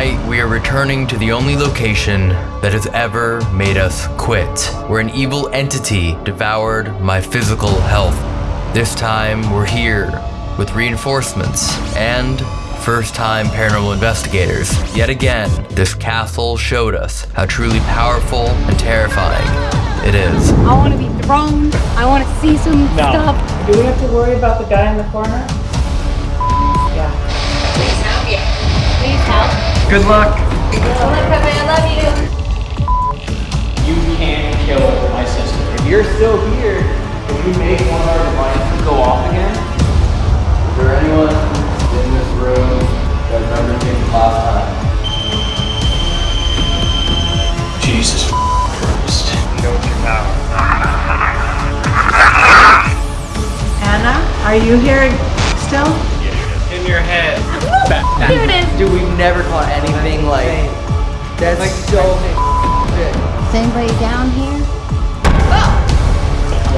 Tonight, we are returning to the only location that has ever made us quit, where an evil entity devoured my physical health. This time, we're here with reinforcements and first time paranormal investigators. Yet again, this castle showed us how truly powerful and terrifying it is. I want to be thrown. I want to see some No. stuff. Do we have to worry about the guy in the corner? Good luck. I love you. You can't kill my sister. If you're still here, can you make one of our devices go off again? Is there anyone in this room that remembers me last time? Jesus Christ. Show your power. Anna, are you here still? In your head. Here it is. Dude, we've never caught anything like that's like so shit. Is anybody down here? Oh!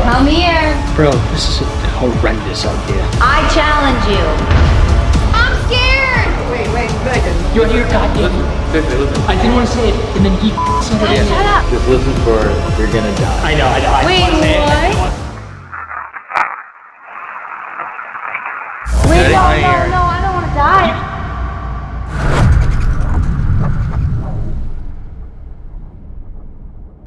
Come here. Bro, this is a horrendous idea. I challenge you. I'm scared. Wait, wait, Meghan. You're here, goddamn. I didn't want to say it, and then he said it. Shut up. Just listen for You're Gonna Die. I know, I know. Wait, didn't say it. I what? Wait, no, Right no, here. no, I don't want to die.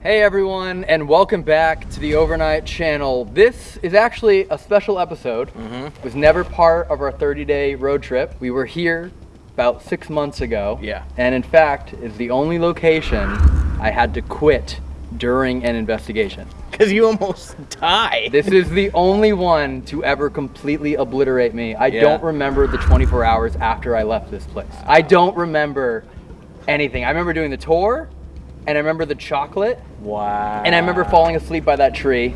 Hey everyone, and welcome back to the Overnight Channel. This is actually a special episode. Mm-hmm. It was never part of our 30-day road trip. We were here about six months ago. Yeah. And in fact, is the only location I had to quit during an investigation. Because you almost died. This is the only one to ever completely obliterate me. I Yeah. don't remember the 24 hours after I left this place. I don't remember anything. I remember doing the tour, and I remember the chocolate, Wow. and I remember falling asleep by that tree,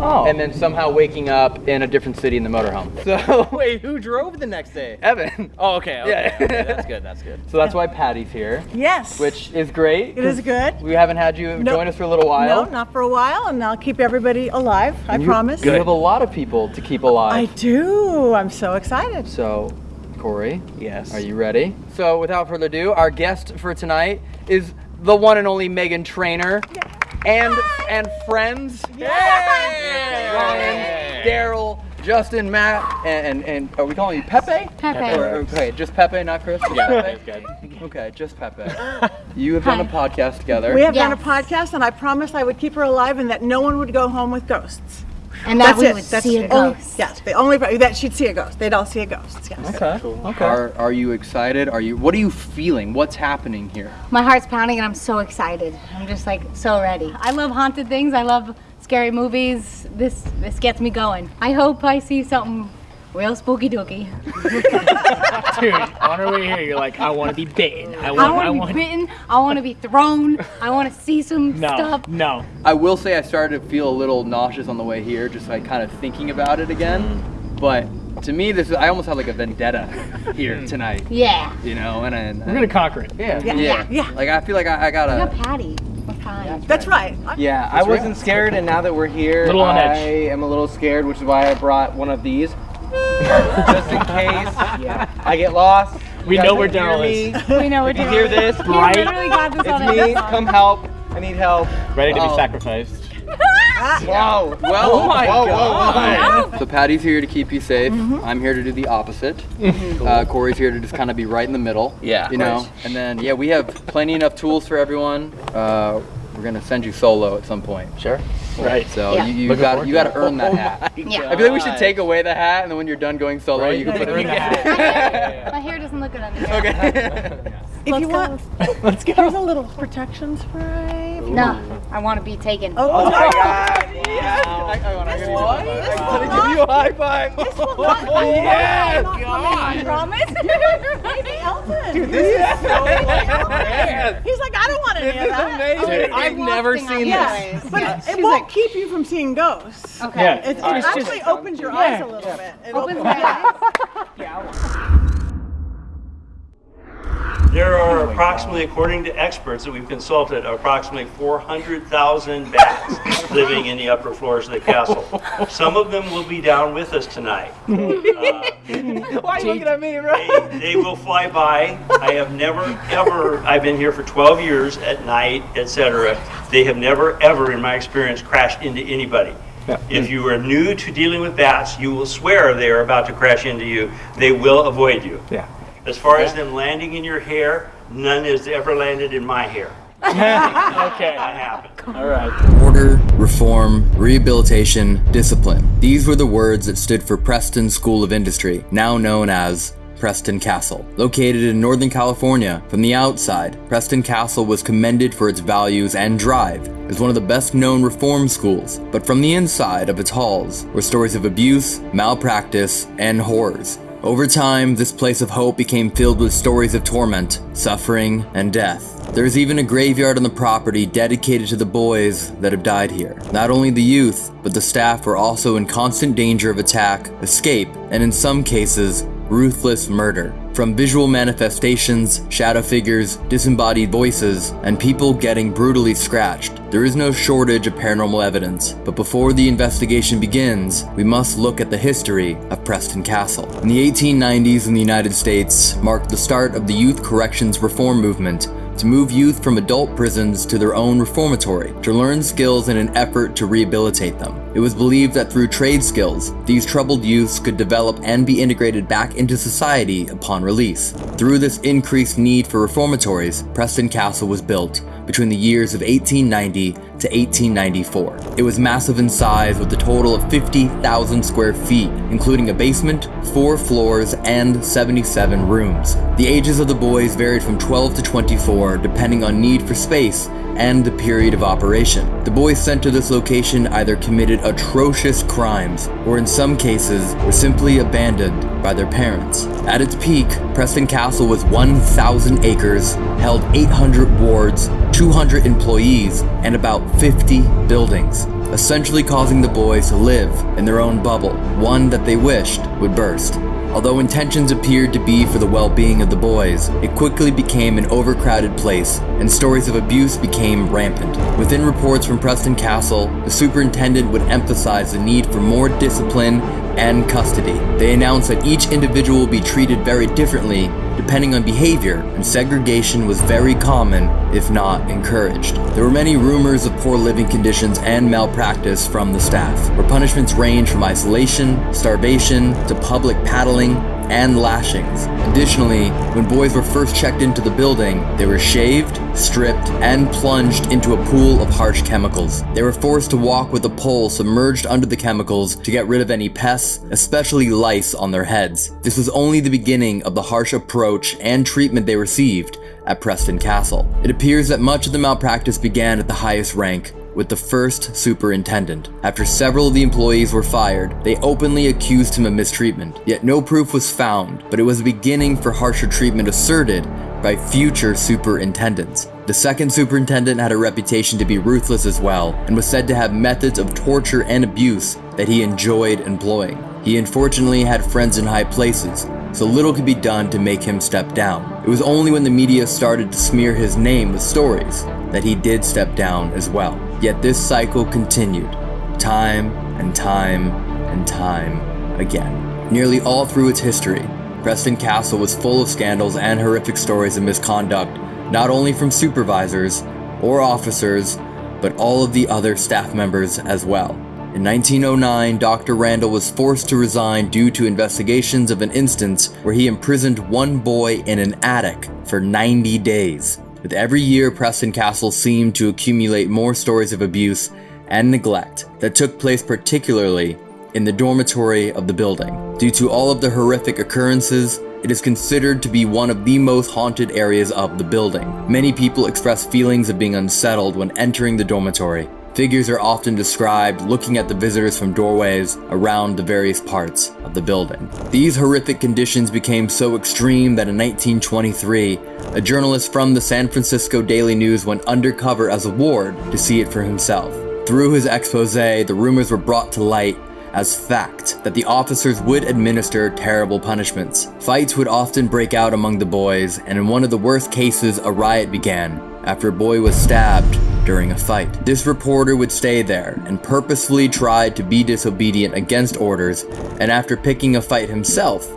Oh. and then somehow waking up in a different city in the motorhome. So, wait, who drove the next day? Evan. Oh, okay. okay, Yeah. okay, that's good. That's good. So that's why Patty's here, Yes. which is great. It is good. We haven't had you No- join us for a little while. No, not for a while, and I'll keep everybody alive. I You- promise. You have a lot of people to keep alive. I do. I'm so excited. So, Corey, Yes. Are you ready? So, without further ado, our guest for tonight is the one and only Meghan Trainor, and and friends. Ryan, Daryl, Justin, Matt, and, and and are we calling you Pepe? Pepe. Or- okay, just Pepe, not Chris. Yeah, Pepe? good. Okay, just Pepe. You have done a podcast together. We have done a podcast, and I promised I would keep her alive and that no one would go home with ghosts. And that That's we it. would That's see a it. Oh, ghost. yes, the only that she'd see a ghost. They'd all see a ghost. Yes. Okay. Okay. Are are you excited? Are you? What are you feeling? What's happening here? My heart's pounding and I'm so excited. I'm just like so ready. I love haunted things. I love scary movies. This this gets me going. I hope I see something real spooky dookie. Dude, on our way here, you're like, I want to be bitten. I I want, want I to be bitten. I want to be thrown. I want to see some No, stuff. no. I will say I started to feel a little nauseous on the way here, just like kind of thinking about it again. Mm. But to me, this is I almost have like a vendetta here mm. tonight, Yeah. you know, and, and We're gonna conquer it. yeah, Yeah, yeah, yeah. Like I feel like I, I I got gotta. Patty. What kind? That's right. Yeah, I wasn't scared, and now that we're here, I edge. am a little scared, which is why I brought one of these. Just in case I get lost. We know where can hear Daryl me. is. We know what If you hear this, He Bright. literally got this it's his me. phone. Come help. I need help. Ready to Oh. be sacrificed. Wow. Well, Oh my whoa, whoa, God. whoa. So Patty's here to keep you safe. Mm-hmm. I'm here to do the opposite. uh, Corey's here to just kind of be right in the middle. Yeah, You know, right. and then yeah, we have plenty enough tools for everyone. Uh, we're gonna send you solo at some point. Sure. Right. So Yeah. you, you got you to got to it. earn that oh hat. Yeah. I feel like we should take away the hat, and then when you're done going solo, Right? you can put it Bring in. the hat. My hair doesn't look good under here. okay. If you want, Let's go. here's a little protection spray. No, I want to be taken. Oh, Oh my God. I, oh, I, wanna give you a. This I'm will gonna not- give you a high five. This will not- Oh, yeah, not God. Promise? Maybe Elton. This is so like, He's like, I don't want any This of is amazing. Dude, I've never Thing I seen know. this. But it, it won't keep you from seeing ghosts. Okay. Yeah. It, it All right. actually opens your eyes a little bit. It Opens opens my eyes. There are are approximately, according to experts that we've consulted, approximately 400,000 bats living in the upper floors of the castle. Some of them will be down with us tonight. Uh, Why are you looking at me, bro? they, they will fly by. I have never ever. I've been here for 12 years at night, etc. They have never ever, in my experience, crashed into anybody. If you are new to dealing with bats, you will swear they are about to crash into you. They will avoid you. Yeah. As far as them landing in your hair, none has ever landed in my hair. Okay. That happened. All right. Order, reform, rehabilitation, discipline. These were the words that stood for Preston School of Industry, now known as Preston Castle. Located in Northern California, from the outside, Preston Castle was commended for its values and drive as one of the best known reform schools, but from the inside of its halls were stories of abuse, malpractice, and horrors. Over time, this place of hope became filled with stories of torment, suffering, and death. There's even a graveyard on the property dedicated to the boys that have died here. Not only the youth, but the staff were also in constant danger of attack, escape, and in some cases, ruthless murder. From visual manifestations, shadow figures, disembodied voices, and people getting brutally scratched, there is no shortage of paranormal evidence. But before the investigation begins, we must look at the history of Preston Castle. In the 1890s in the United States marked the start of the youth corrections reform movement to move youth from adult prisons to their own reformatory to learn skills in an effort to rehabilitate them. It was believed that through trade skills, these troubled youths could develop and be integrated back into society upon release. Through this increased need for reformatories, Preston Castle was built between the years of 1890 to 1894. It was massive in size with a total of 50,000 square feet, including a basement, four floors, and 77 rooms. The ages of the boys varied from 12 to 24 depending on need for space and the period of operation. The boys sent to this location either committed atrocious crimes or in some cases were simply abandoned by their parents. At its peak, Preston Castle was 1,000 acres, held 800 wards, 200 employees, and about 50 buildings, essentially causing the boys to live in their own bubble, one that they wished would burst. Although intentions appeared to be for the well-being of the boys, it quickly became an overcrowded place, and stories of abuse became rampant. Within reports from Preston Castle, the superintendent would emphasize the need for more discipline and custody. They announced that each individual will be treated very differently depending on behavior, and segregation was very common, if not encouraged. There were many rumors of poor living conditions and malpractice from the staff, where punishments range from isolation, starvation, to public paddling, and lashings. Additionally, when boys were first checked into the building, they were shaved, stripped, and plunged into a pool of harsh chemicals. They were forced to walk with a pole submerged under the chemicals to get rid of any pests, especially lice on their heads. This was only the beginning of the harsh approach and treatment they received at Preston Castle. It appears that much of the malpractice began at the highest rank, with the first superintendent. After several of the employees were fired, they openly accused him of mistreatment. Yet no proof was found, but it was a beginning for harsher treatment asserted by future superintendents. The second superintendent had a reputation to be ruthless as well, and was said to have methods of torture and abuse that he enjoyed employing. He unfortunately had friends in high places, so little could be done to make him step down. It was only when the media started to smear his name with stories that he did step down as well. Yet this cycle continued, time and time and time again. Nearly all through its history, Preston Castle was full of scandals and horrific stories of misconduct, not only from supervisors or officers, but all of the other staff members as well. In 1909, Dr. Randall was forced to resign due to investigations of an instance where he imprisoned one boy in an attic for 90 days. With every year, Preston Castle seemed to accumulate more stories of abuse and neglect that took place particularly in the dormitory of the building. Due to all of the horrific occurrences, it is considered to be one of the most haunted areas of the building. Many people express feelings of being unsettled when entering the dormitory. Figures are often described looking at the visitors from doorways around the various parts of the building. These horrific conditions became so extreme that in 1923, a journalist from the San Francisco Daily News went undercover as a ward to see it for himself. Through his expose, the rumors were brought to light as fact that the officers would administer terrible punishments. Fights would often break out among the boys, and in one of the worst cases, a riot began after a boy was stabbed during a fight. This reporter would stay there and purposefully tried to be disobedient against orders, and after picking a fight himself,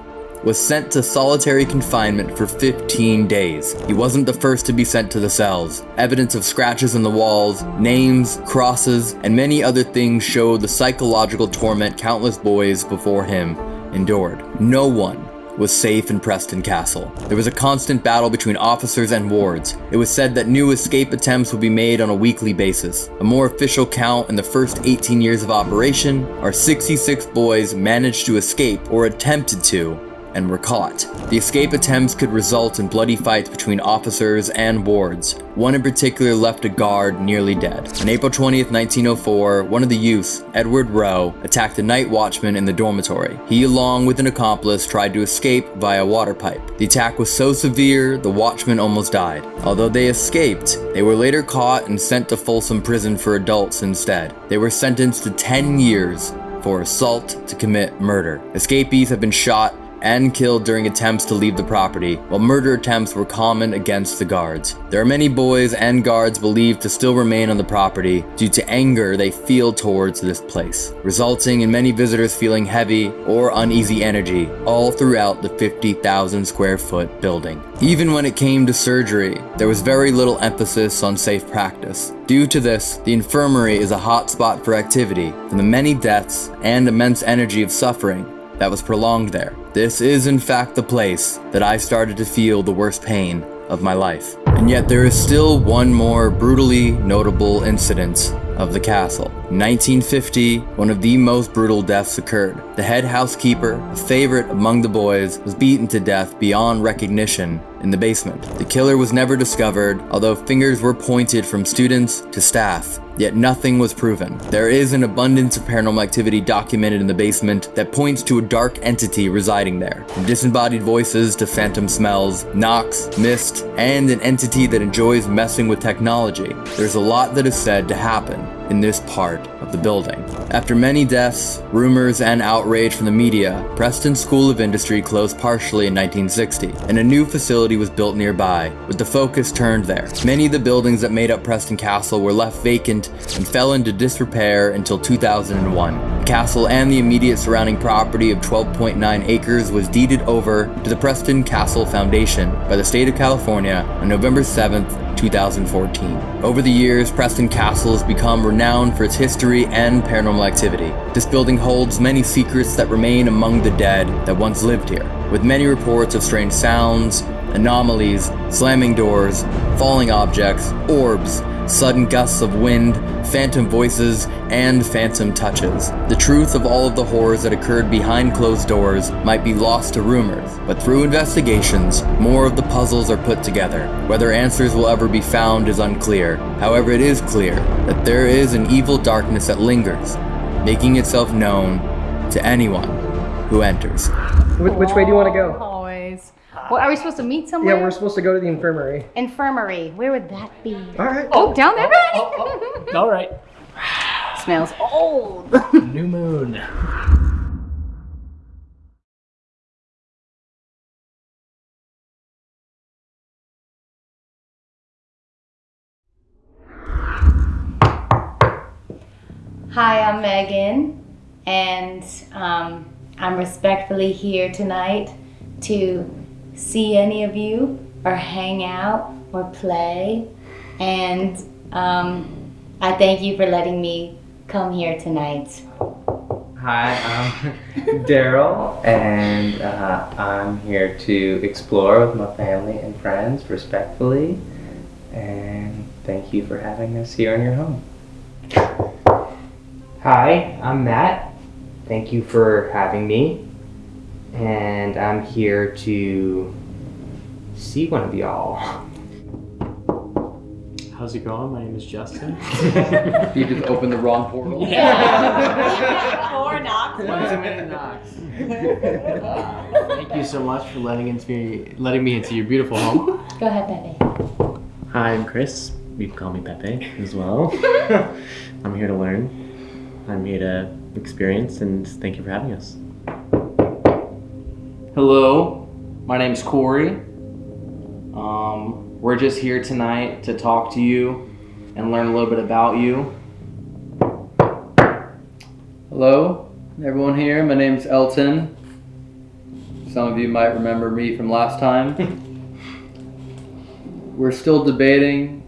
was sent to solitary confinement for 15 days. He wasn't the first to be sent to the cells. Evidence of scratches in the walls, names, crosses, and many other things show the psychological torment countless boys before him endured. No one was safe in Preston Castle. There was a constant battle between officers and wards. It was said that new escape attempts would be made on a weekly basis. A more official count in the first 18 years of operation are 66 boys managed to escape or attempted to and were caught. The escape attempts could result in bloody fights between officers and wards. One in particular left a guard nearly dead. On April 20th, 1904, one of the youths, Edward Rowe, attacked a night watchman in the dormitory. He, along with an accomplice, tried to escape via water pipe. The attack was so severe, the watchman almost died. Although they escaped, they were later caught and sent to Folsom Prison for adults instead. They were sentenced to 10 years for assault to commit murder. Escapees have been shot and killed during attempts to leave the property, while murder attempts were common against the guards. There are many boys and guards believed to still remain on the property due to anger they feel towards this place, resulting in many visitors feeling heavy or uneasy energy all throughout the 50,000 square foot building. Even when it came to surgery, there was very little emphasis on safe practice. Due to this, the infirmary is a hot spot for activity from the many deaths and immense energy of suffering that was prolonged there. This is in fact the place that I started to feel the worst pain of my life. And yet there is still one more brutally notable incident of the castle. In 1950, one of the most brutal deaths occurred. The head housekeeper, a favorite among the boys, was beaten to death beyond recognition in the basement. The killer was never discovered, although fingers were pointed from students to staff yet nothing was proven. There is an abundance of paranormal activity documented in the basement that points to a dark entity residing there. From disembodied voices to phantom smells, knocks, mist, and an entity that enjoys messing with technology. There's a lot that is said to happen in this part of the building. After many deaths, rumors, and outrage from the media, Preston School of Industry closed partially in 1960, and a new facility was built nearby, with the focus turned there. Many of the buildings that made up Preston Castle were left vacant and fell into disrepair until 2001. The castle and the immediate surrounding property of 12.9 acres was deeded over to the Preston Castle Foundation by the state of California on November 7th, 2014. Over the years, Preston Castle has become renowned for its history and paranormal activity. This building holds many secrets that remain among the dead that once lived here, with many reports of strange sounds, anomalies, slamming doors, falling objects, orbs, sudden gusts of wind, phantom voices, and phantom touches. The truth of all of the horrors that occurred behind closed doors might be lost to rumors, but through investigations, more of the puzzles are put together. Whether answers will ever be found is unclear. However, it is clear that there is an evil darkness that lingers, making itself known to anyone who enters. Which, which way do you want to go? Oh, Always. Well, are we supposed to meet somewhere? Yeah, we're supposed to go to the infirmary. Infirmary. Where would that be? All right. Oh, down there. All right. Smells old. New moon. Hi, I'm Meghan, and um, I'm respectfully here tonight to see any of you or hang out or play. And um, I thank you for letting me come here tonight. Hi, I'm Daryl, and uh, I'm here to explore with my family and friends respectfully. And thank you for having us here in your home. Hi, I'm Matt. Thank you for having me. And I'm here to see one of y'all. How's it going? My name is Justin. You just opened the wrong portal. Or not. Thank you so much for letting into me, letting me into your beautiful home. Go ahead, Pepe. Hi, I'm Chris. You can call me Pepe as well. I'm here to learn. I'm here to experience, and thank you for having us. Hello, my name's Corey. Um, we're just here tonight to talk to you and learn a little bit about you. Hello, everyone here. My name's Elton. Some of you might remember me from last time. We're still debating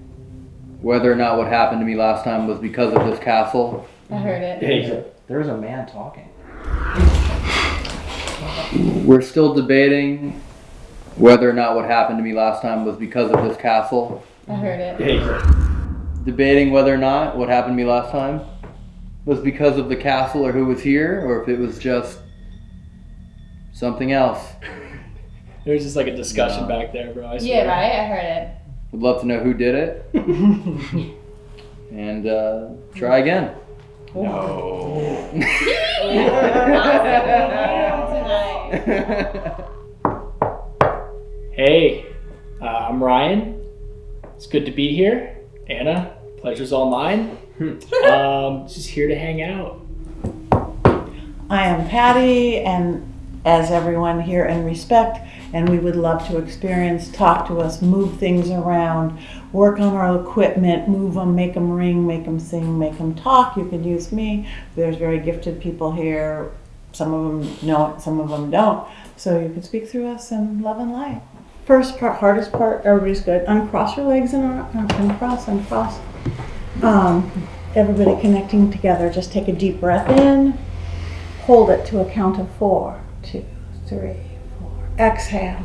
whether or not what happened to me last time was because of this castle. I heard it. Hey, There's a man talking. We're still debating whether or not what happened to me last time was because of this castle. I heard it. hey, Debating whether or not what happened to me last time was because of the castle or who was here, or if it was just something else. there's just like a discussion back there, bro. I Yeah, swear. right? I heard it. Would love to know who did it. and uh, try again. No. Hey, uh, I'm Ryan. It's good to be here. Anna, pleasure's all mine. um, just here to hang out. I am Patty, and as everyone here in respect, and we would love to experience, talk to us, move things around, work on our equipment, move them, make them ring, make them sing, make them talk. You can use me. There's very gifted people here. Some of them know it, some of them don't. So you can speak through us in love and light. First part, hardest part, everybody's good. Uncross your legs and ar- uncross, uncross. Um, everybody connecting together. Just take a deep breath in. Hold it to a count of four. Two, three, four. Exhale.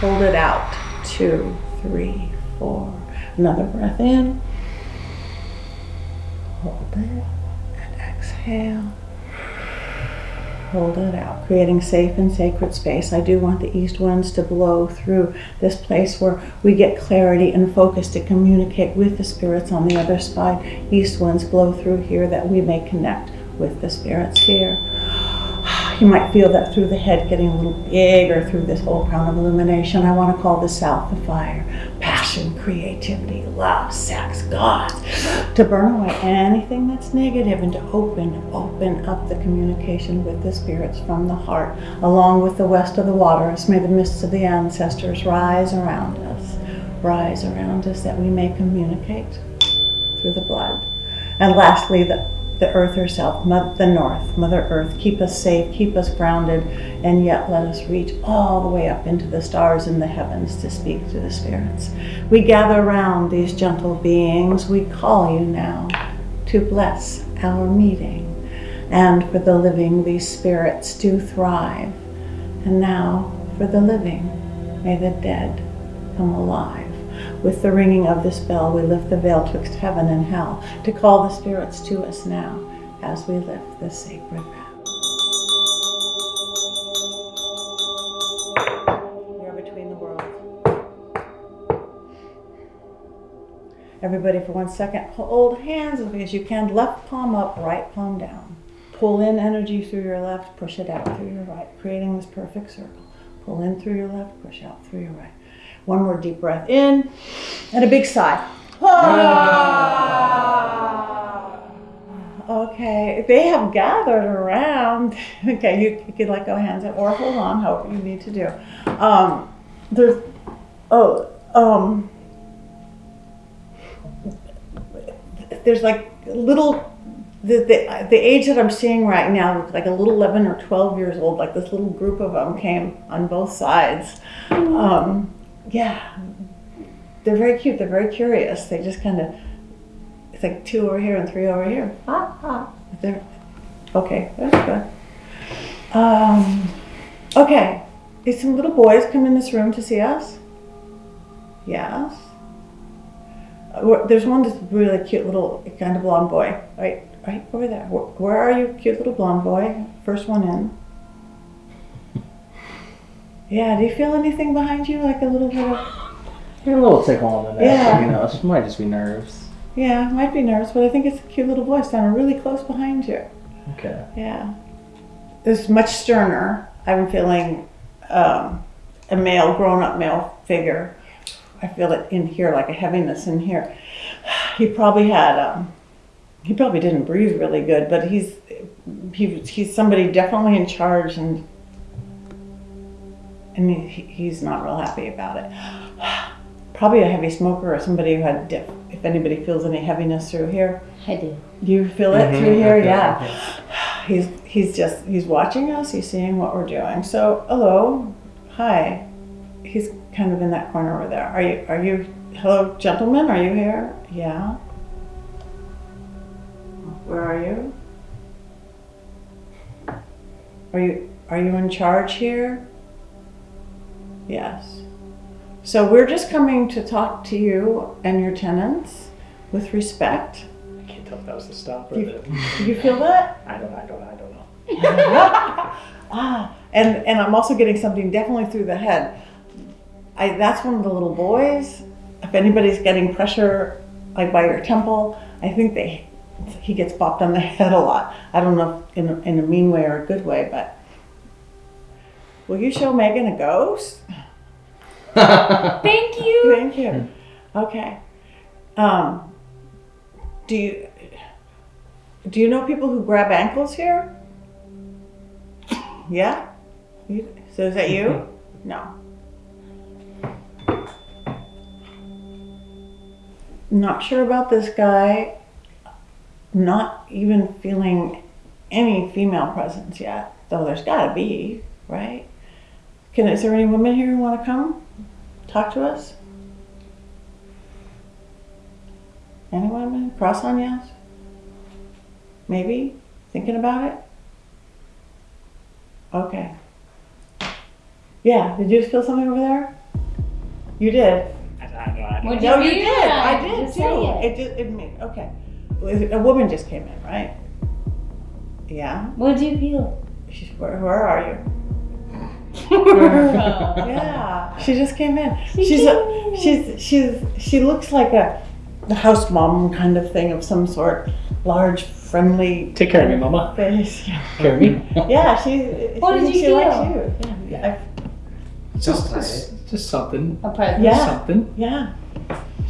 Hold it out. Two, three, four. Another breath in. Hold it. And exhale. Hold it out, creating safe and sacred space. I do want the east winds to blow through this place where we get clarity and focus to communicate with the spirits on the other side. East winds blow through here that we may connect with the spirits here. You might feel that through the head getting a little bigger through this whole crown of illumination. I want to call the south the fire. Passion, creativity, love, sex, God. To burn away anything that's negative and to open, open up the communication with the spirits from the heart, along with the west of the waters. May the mists of the ancestors rise around us, rise around us that we may communicate through the blood. And lastly, the the earth herself, the north, Mother Earth, keep us safe, keep us grounded, and yet let us reach all the way up into the stars in the heavens to speak to the spirits. We gather around these gentle beings. We call you now to bless our meeting. And for the living, these spirits do thrive. And now, for the living, may the dead come alive. With the ringing of this bell, we lift the veil twixt heaven and hell to call the spirits to us now as we lift this sacred vow. Are between the worlds. Everybody, for one second, hold hands as as you can. Left palm up, right palm down. Pull in energy through your left, push it out through your right, creating this perfect circle. Pull in through your left, push out through your right. One more deep breath in, and a big sigh. Okay, they have gathered around. Okay, you, you let go hands or hold on, however you need to do. Um, there's, oh, um, there's like little the, the, the age that I'm seeing right now, like a little 11 or 12 years old, like this little group of them came on both sides. Um, yeah, they're very cute. They're very curious. They just kind of, it's like two over here and three over here. Ah, ah. They're, okay, that's good. Um, okay, did some little boys come in this room to see us? Yes. Uh, There's one that's really cute little kind of blonde boy, right, right over there. Where, where are you, cute little blonde boy? First one in. Yeah, do you feel anything behind you, like a little bit of? You're a little tickle on the neck. Yeah. You know, it might just be nerves. Yeah, might be nerves, but I think it's a cute little voice standing really close behind you. Okay. Yeah. It's much sterner. I'm feeling um, a male, grown up male figure. I feel it in here, like a heaviness in here. He probably had um, he probably didn't breathe really good, but he's he, he's somebody definitely in charge and and he, he's not real happy about it. Probably a heavy smoker or somebody who had dip. If anybody feels any heaviness through here, I do. you feel it Mhm, through here, okay, yeah. He's he's just he's watching us. He's seeing what we're doing. So hello, hi. He's kind of in that corner over there. Are you are you hello gentlemen? Are you here? Yeah. Where are you? Are you are you in charge here? Yes. So we're just coming to talk to you and your tenants with respect. I can't tell if that was the stop or You, the. do you feel that? I don't. I don't. I don't know. ah, and and I'm also getting something definitely through the head. I that's one of the little boys. If anybody's getting pressure like by your temple, I think they he gets bopped on the head a lot. I don't know if in a, in a mean way or a good way, but will you show Meghan a ghost? Thank you. Thank you. Okay. Um, do you do you know people who grab ankles here? Yeah. You, so is that you? No. Not sure about this guy. Not even feeling any female presence yet, though there's got to be, right? Can is there any women here who want to come talk to us? Any women? Cross on yes? Maybe? Thinking about it? Okay. Yeah, did you just feel something over there? You did. I, I, I don't. What'd know. you No, you feel? did. I did Just too. say it. It did. It made okay. A woman just came in, right? Yeah. What do you feel? She's, where, where are you? Yeah. Yeah. She just came in. She she's came a, in. she's she's she looks like a the house mom kind of thing of some sort. Large, friendly. Take care of me, Mama. Face. Yeah. Care of me. Yeah, she. What she, did you she likes feel? you. Yeah. Just, just, just something. A present. Yeah. Something. Yeah.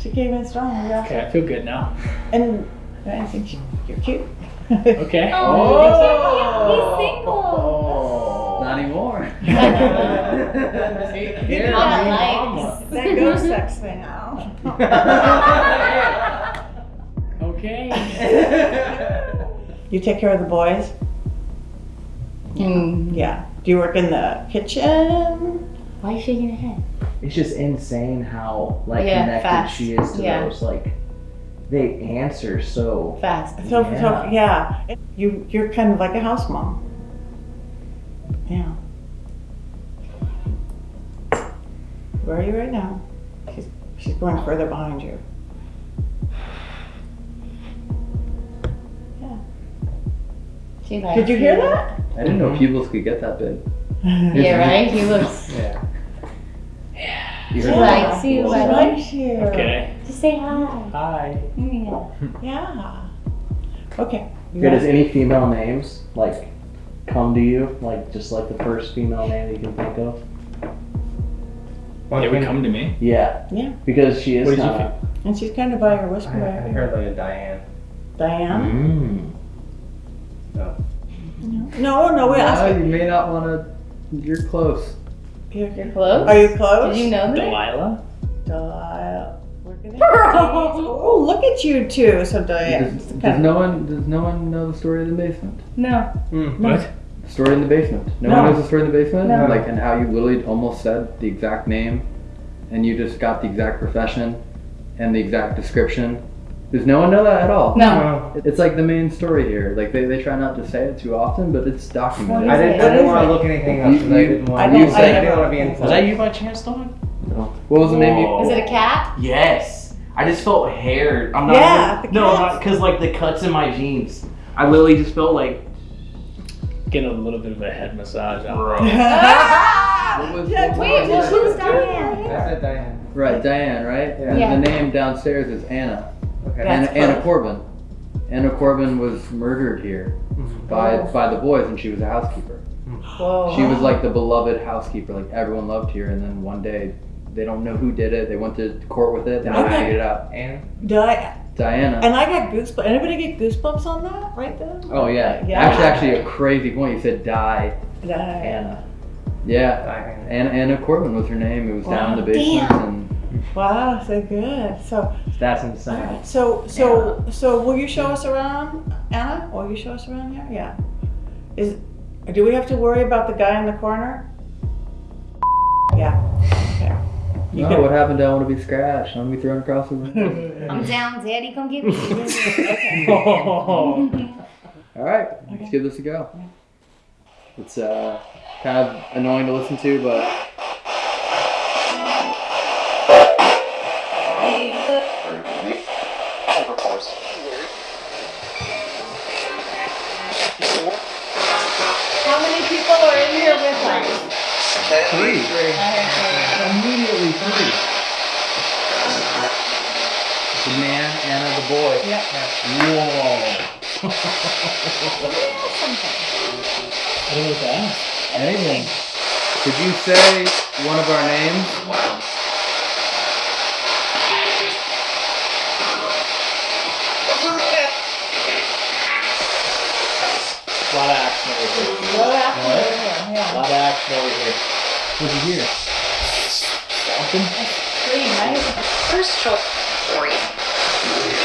She came in strong. Yeah. Okay, I feel good now. And I think you- you're cute. Okay. Oh, oh. he's single. Oh. Not anymore. Here, likes. that ghost sex thing now. Okay. You take care of the boys? Mm. Yeah. Do you work in the kitchen? Why are you shaking your head? It's just insane how like Yeah, connected fast. she is to Yeah. those like they answer so Fast. So, so Yeah. yeah. You you're kind of like a house mom. Yeah. Where are you right now? She's she's going further behind you. Yeah. She likes Did you hear that? I didn't know pupils could get that big. Yeah, right? He looks. yeah. She Yeah. likes you, She buddy. likes you. Okay. Just say hi. Hi. Yeah. Yeah. Okay. You Yeah, does any female names like come to you? Like just like the first female name you can think of? It would come to me. Yeah. Yeah. Because she is What did you kinda, And she's kind of by her I, whisper. I right? heard like a Diane. Diane? Mm. No. No, no, we No, asked. you may not want to. You're close. You're, You're close? are you close? Did you know that? Delilah. Delilah. Look Oh, look at you two. So Diane. Does, does no one does no one know the story of the basement? No. Hmm, what? The story in the basement. No, No. one knows the story in the basement. No. Like and how you literally almost said the exact name, and you just got the exact profession, and the exact description. Does no one know that at all? No. It's like the main story here. Like they, they try not to say it too often, but it's documented. I didn't. I didn't want to look anything up You- because I you- didn't want I to. don't- You I I didn't want to be Was that you by chance, Dawn? What was the name? You, Is it a cat? Yes. I just felt hair. I'm not. Yeah, the no, because like the cuts in my jeans. I literally just felt like. Getting a little bit of a head massage. Bro. What was- Yeah, what Wait, well, who's Diane? I said Diane. right, Diane, right? Yeah. And Yeah. the name downstairs is Anna. Okay. Anna, Anna. Corbin. Anna Corbin was murdered here mm-hmm. by Oh. by the boys, and she was a housekeeper. Whoa. She was like the beloved housekeeper, like everyone loved her. And then one day, They don't know who did it. They went to court with it. They Okay. figured it out. And Di- Diana. and I got goosebumps. Anybody get goosebumps on that right there? Oh yeah. Yeah. Actually, actually, a crazy point. You said Diana. Diana. Yeah. Diana. Anna, Anna Corbin was her name. It was down in the basement. Damn. And Wow, so good. So, That's insane. so, so, so, will you show us around, Anna? Will you show us around here? Yeah. Is, do we have to worry about the guy in the corner? Yeah. Okay. You can- what happened? I want to be scratched. I want to be thrown across the room. I'm down, Daddy. Come get me. Oh. All right, let's give this a go. It's uh, kind of annoying to listen to, but boy. Yeah. Whoa. What was that? Anything. Could you say one of our names? A lot of action over here. Well, after we're here, A lot of action over here. What'd you hear? Something? Scream, right? First choice.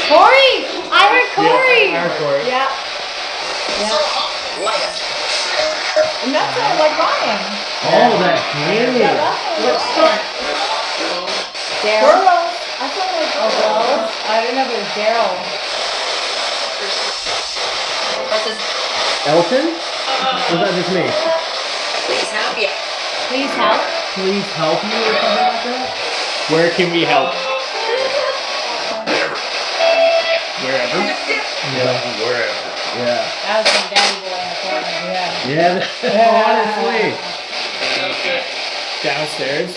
Corey! I heard Corey! Yeah, I heard Corey. Yeah. Yeah. And oh, that sounds like Ryan. Oh, that's Yeah, great. that sounds Daryl. Daryl. I sound like Oh, well, I didn't know if it was Daryl. Elton? Was that just me? Please help you. Please help. Please help me or something like that? Where can we help? Yeah. Yeah. That was from Daddy Boy in the corner. Yeah. Yeah, honestly. Downstairs.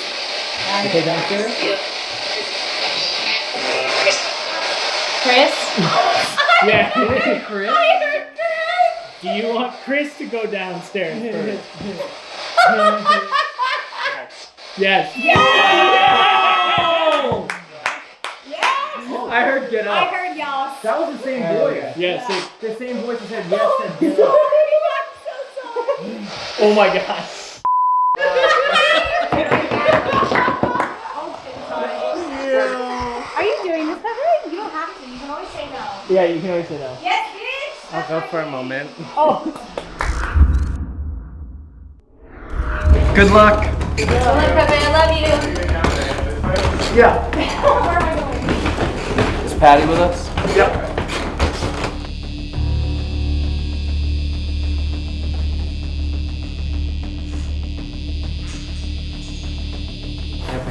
Okay, downstairs? Chris? Yeah. Chris? I heard Chris! Do you want Chris to go downstairs first? yes. Yes. I heard get I up. Heard y'all. That was the same voice. Yes. it- The same voice that said yes oh said get up. Oh my gosh. Are you doing this, Pepper? You don't have to. You can always say no. Yeah, you can always say no. Yes, bitch! I'll go for a moment. Oh. Good luck. Good luck, Pepe. I love you. Yeah. Where am I going? Is Patty with us?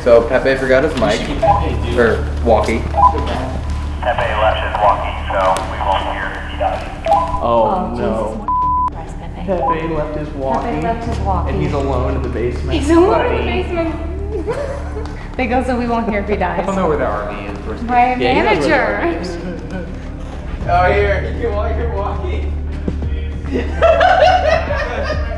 So Pepe forgot his mic or walkie. Pepe left his walkie, so we won't hear if he does. Oh, oh, no. Christ, Pepe. Pepe left his walkie. Pepe left his walkie. And he's alone in the basement. He's alone in the basement. they go so we won't hear if he dies. I don't know where the RV is. Where's My Yeah, he knows where the manager. Oh, here. You can walk your walkie.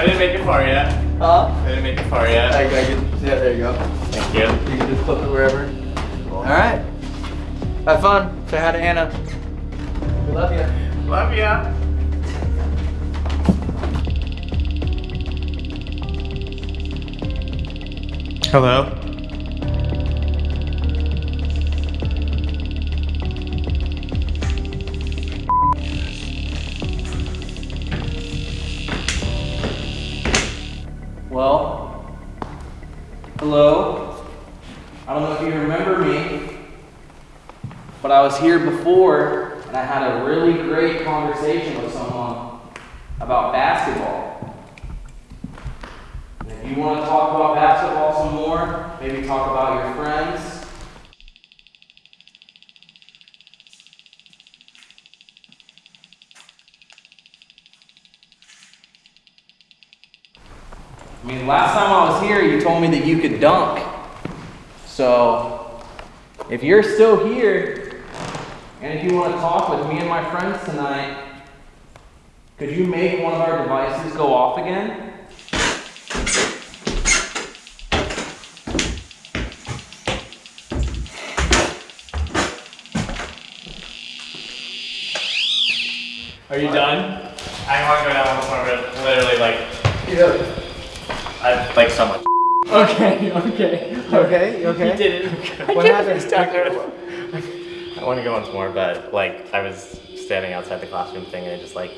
I didn't make it far yet. Huh? I didn't make it far I, yet. I can, yeah, there you go. Thank you. You can just flip it wherever. All right. Have fun. Say hi to Anna. We love you. Love ya. Hello. Well, hello. I don't know if you remember me, but I was here before and I had a really great conversation with someone about basketball. Want to talk about basketball some more, maybe talk about your friends. I mean, last time I was here, you told me that you could dunk. So, if you're still here, and if you want to talk with me and my friends tonight, could you make one of our devices go off again? Are you done? I want to go down one more, but literally, like, I like so much. Okay, okay. Okay, okay? You did it. Okay. What happened? Down there. I want to go once more, but like, I was standing outside the classroom thing and I just like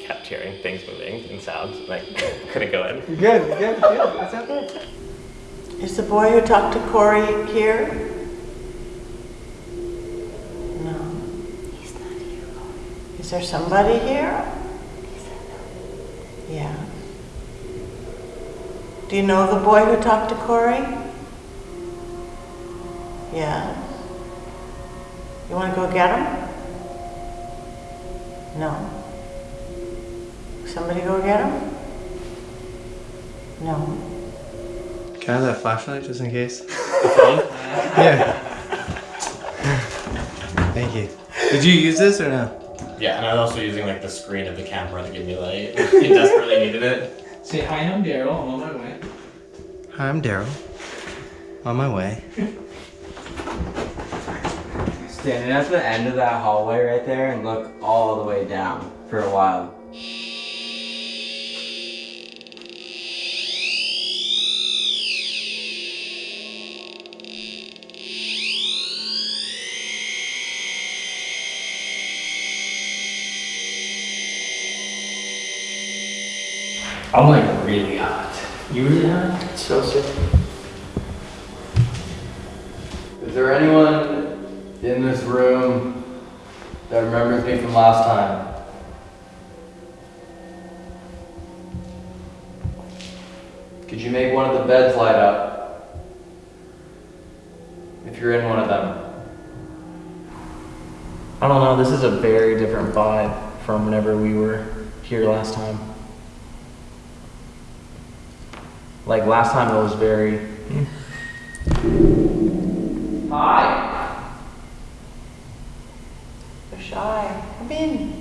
kept hearing things moving and sounds. and I couldn't go in. Good, good, good. It's okay. Is the boy who talked to Corey here? No. He's not here. Is there somebody here? Yeah. Do you know the boy who talked to Corey? Yeah. You want to go get him? No. Somebody go get him? No. Can I have that flashlight just in case? yeah. Thank you. Did you use this or no? Yeah, and I was also using like the screen of the camera to give me light. It desperately needed it. Say hi, I'm Daryl. I'm on my way. Hi, I'm Daryl. On my way. Standing at the end of that hallway right there and look all the way down for a while. I'm like really hot. You really hot? It's so sick. Is there anyone in this room that remembers me from last time? Could you make one of the beds light up? If you're in one of them. I don't know. This is a very different vibe from whenever we were here last time. Like last time, it was very. Hi. They're shy. Come in.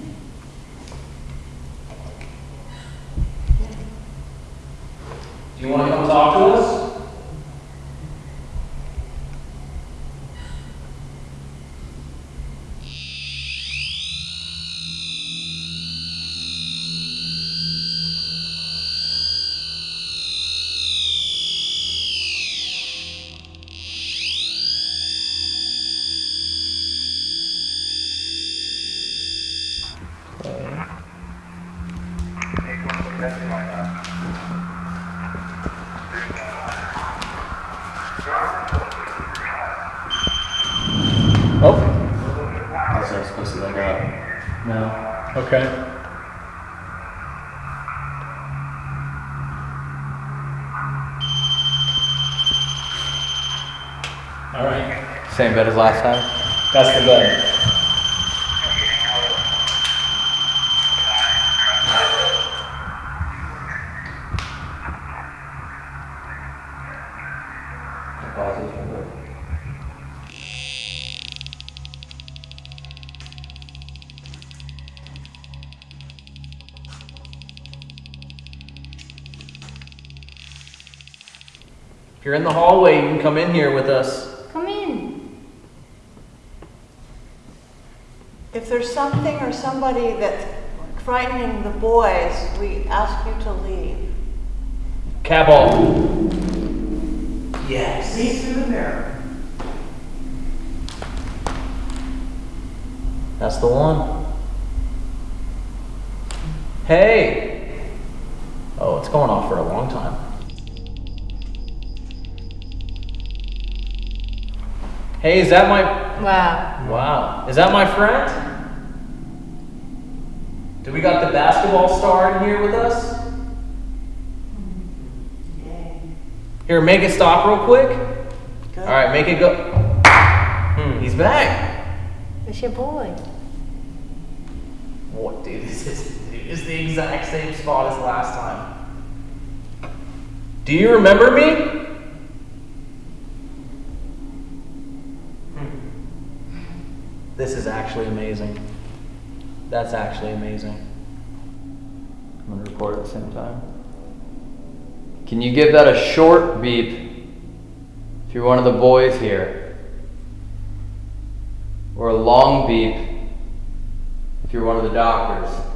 Same bed as last time? That's the bed. If you're in the hallway, you can come in here with us. Come in. If there's something or somebody that's frightening the boys, we ask you to leave. Cat ball. Yes. See through the mirror. That's the one. Hey. Oh, it's going off for a long time. Hey, is that my Wow. Wow. Is that my friend? Do we got the basketball star in here with us? Here, make it stop real quick. All right, make it go. Hmm, he's back. It's your boy. What, dude? This is, dude, this is the exact same spot as last time. Do you remember me? This is actually amazing. That's actually amazing. I'm gonna record at the same time. Can you give that a short beep if you're one of the boys here? Or a long beep if you're one of the doctors?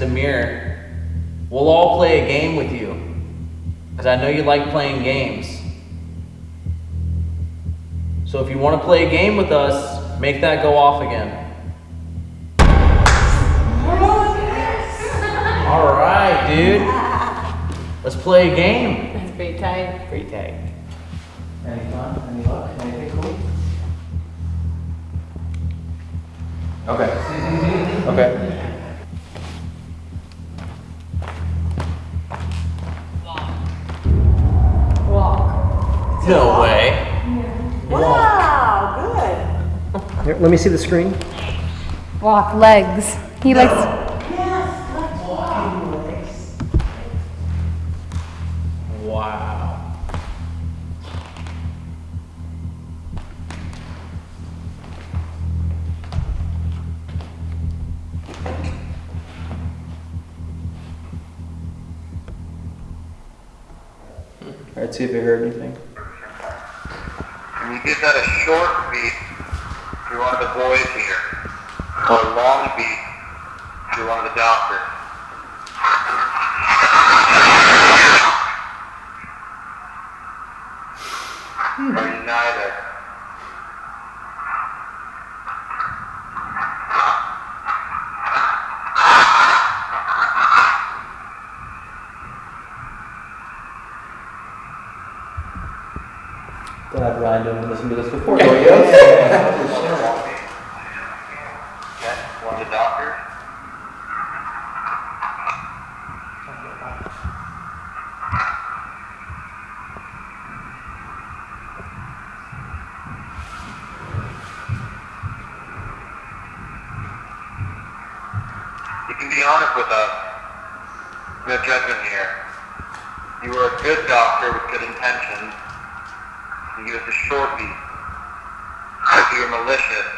The mirror, we'll all play a game with you. Because I know you like playing games. So if you want to play a game with us, make that go off again. All right, dude. Let's play a game. That's pretty tight. Pretty tight. Any fun? Any luck? Anything cool? Okay. Okay. No way. Wow, good. Here, let me see the screen. Walk legs. He likes. Yes, walking legs. Wow. Alright, see if you heard anything. You give that a short beat to one of the boys here? Or a long beat to one of the doctors? Hmm. Or neither? Glad Ryan didn't listen to this before. Okay, one of the doctors? You can be honest with us. No judgment here. You were a good doctor with good intentions. You give us a short beat. If you were malicious,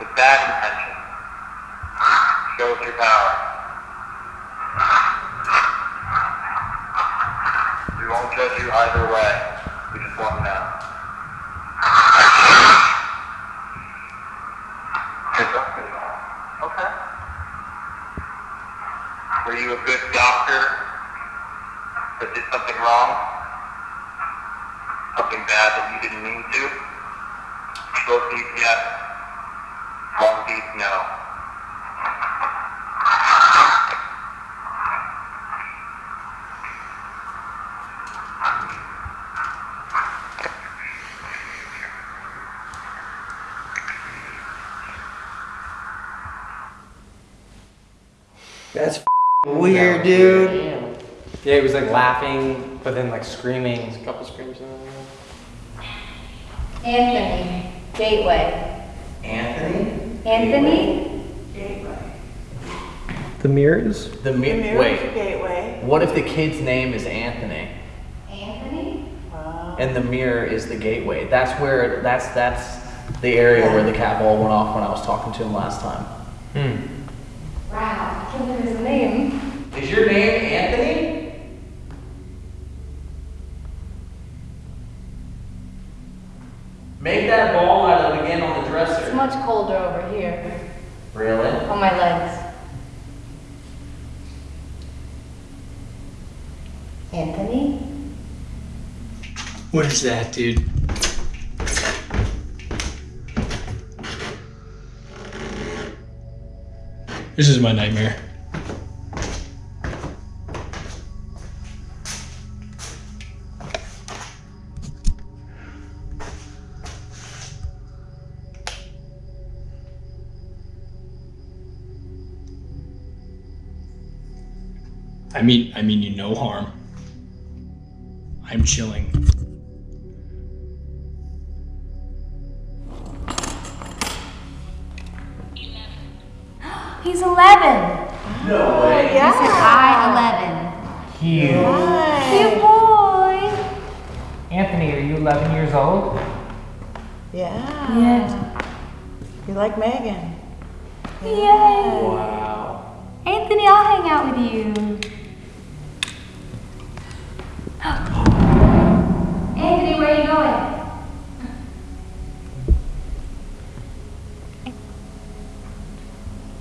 with bad intentions, show us your power. We won't judge you either way. We just want to know. Okay. Were you a good doctor that did something wrong? Something bad that you didn't mean to? Short beat, yes. Long beat, no. That's weird, dude. Yeah, he was like laughing, but then like screaming. There's a couple screams. Anthony. Gateway. Anthony? Anthony? Gateway. The mirrors? The, mi- The mirror's wait. a gateway. What if the kid's name is Anthony? Anthony? And the mirror is the gateway. That's where that's that's the area where the cat ball went off when I was talking to him last time. Wow. I can't believe his name. Is your name Anthony? Make that ball out of again on the It's dresser. much colder over here. Really? On my legs. Anthony? What is that, dude? This is my nightmare. I mean, I mean you no harm.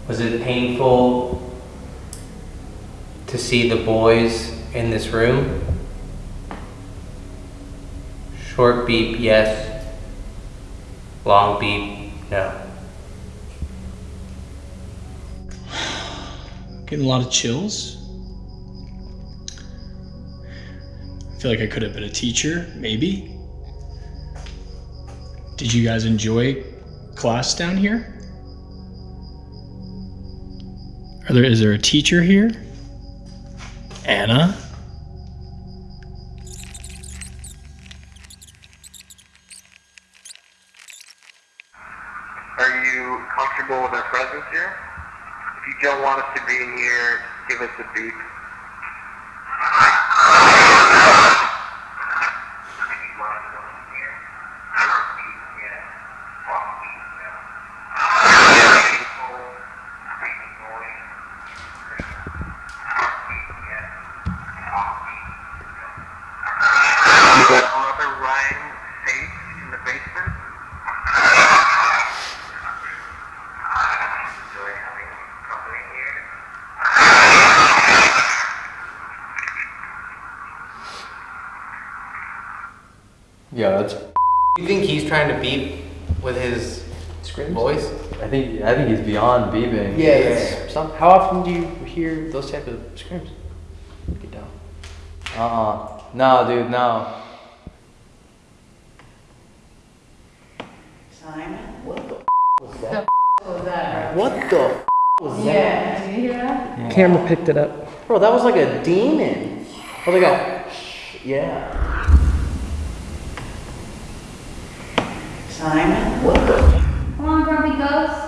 Was it painful to see the boys in this room? Short beep, yes. Long beep, no. Getting a lot of chills. I feel like I could have been a teacher, maybe. Did you guys enjoy class down here? There is there a teacher here? Anna? Are you comfortable with our presence here? If you don't want us to be in here, give us a beep. Brother Ryan safe in the basement? Enjoy having company here. Yeah, that's. You think he's trying to beep with his voice? I think I he's beyond beeping. Yeah, it's some, how often do you hear those type of screams? Get down. Uh uh No, dude, no. Simon? What the was that? was that? What the was that? Yeah, did you hear that? Camera picked it up. Bro, that was like a demon. Oh, was like a, yeah. Simon? What the? Come on, grumpy ghost.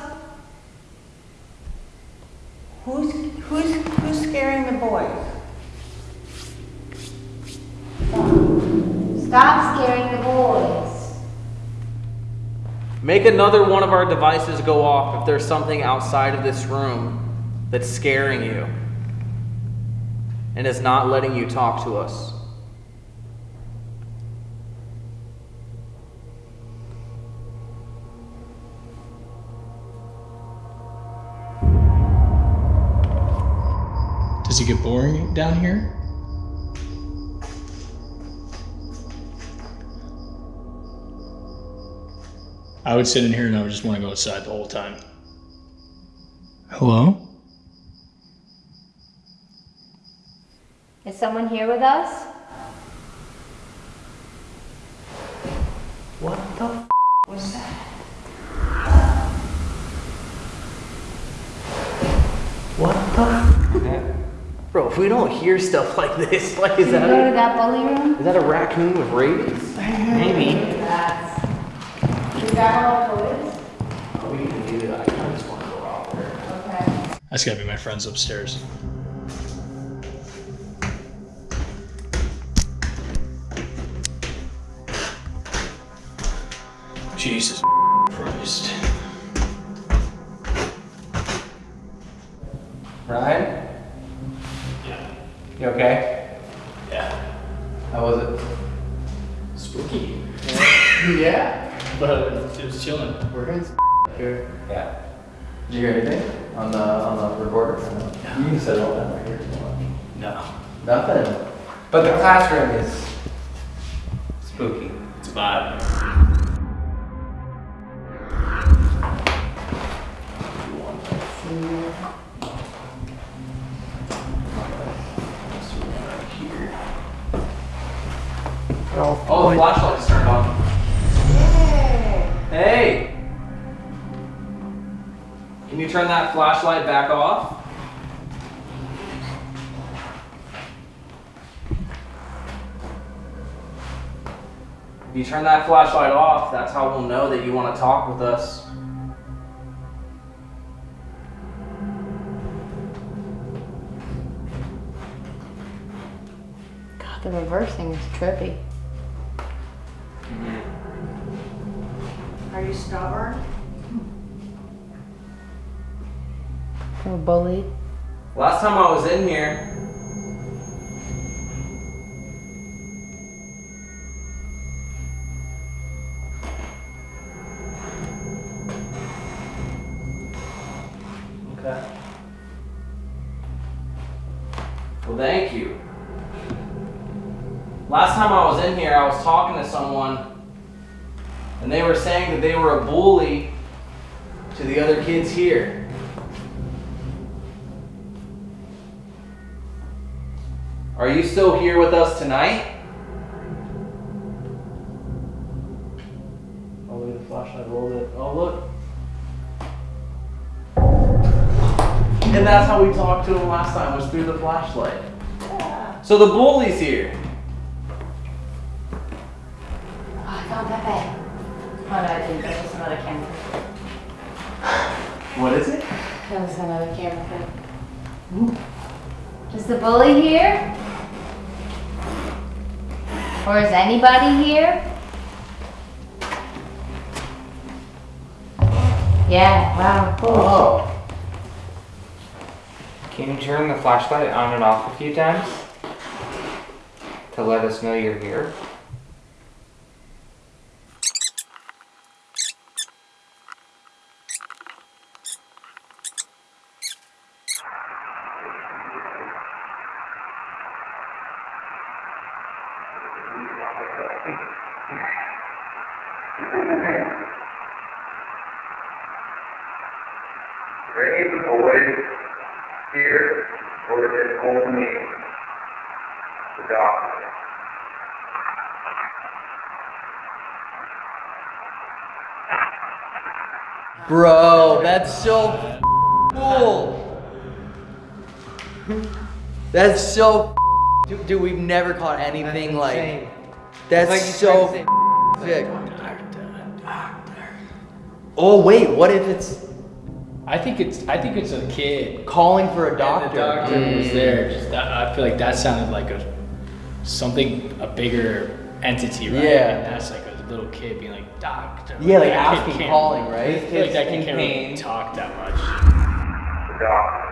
Who's, who's, who's scaring the boys? Stop scaring the boys. Make another one of our devices go off if there's something outside of this room that's scaring you and is not letting you talk to us. Does it get boring down here? I would sit in here and I would just want to go outside the whole time. Hello? Is someone here with us? What the f- was that? What the? F- Bro, if we don't hear stuff like this, like is Did you that go to a, that bully room? is that a raccoon with rabies? Maybe. That's. Is that all toys? Oh, we can do that. I kind of just want to go out there. Okay. That's gotta be my friends upstairs. Jesus Christ. Ryan? Yeah. You okay? Yeah. How was it? Spooky. yeah. But it was chilling. We're going here. Yeah. Did you hear anything on the on the recorder? You can set it all down right here if you want. No. Nothing. But the classroom is spooky. It's a vibe. Oh, the flashlight's Can you turn that flashlight back off? If you turn that flashlight off, that's how we'll know that you want to talk with us. God, the reversing is trippy. Mm-hmm. Are you stubborn? Were bullied? Last time I was in here, Okay. Well, thank you. Last time I was in here, I was talking to someone, and they were saying that they were a bully to the other kids here. Are you still here with us tonight? I'll leave the flashlight little bit. Oh, look. And that's how we talked to him last time, was through the flashlight. So the bully's here. Oh, I found Pepe. Oh no, I didn't. That was another camera. What is it? That was another camera clip. Is the bully here? Or is anybody here? Yeah, wow, cool. Oh. Can you turn the flashlight on and off a few times? To let us know you're here? Bring him away here, or it hold me. The doctor. Bro, that's so cool. That's so dude, dude, we've never caught anything like that's like so he's sick. Oh wait, what if it's I think it's I think it's a kid. calling for a And doctor? the doctor was mm. there. Just that, I feel like that sounded like a something a bigger entity, right? Yeah. And that's like a little kid being like doctor. Yeah, like that kid asking, calling, right? I feel like that kid can't really talk that much. The doctor.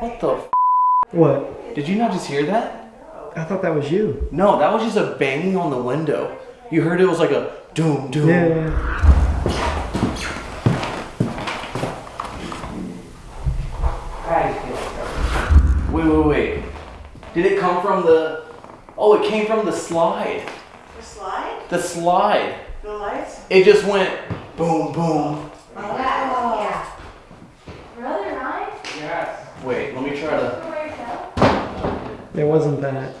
What the f? What? Did you not just hear that? I thought that was you. No, that was just a banging on the window. You heard it was like a doom doom. Yeah. Wait, wait, wait. Did it come from the? Oh, it came from the slide. The slide? The slide. The lights? It just went boom, boom. Yeah. Brother Ryan? Yes. Wait, let me try to. Where you go? It wasn't that.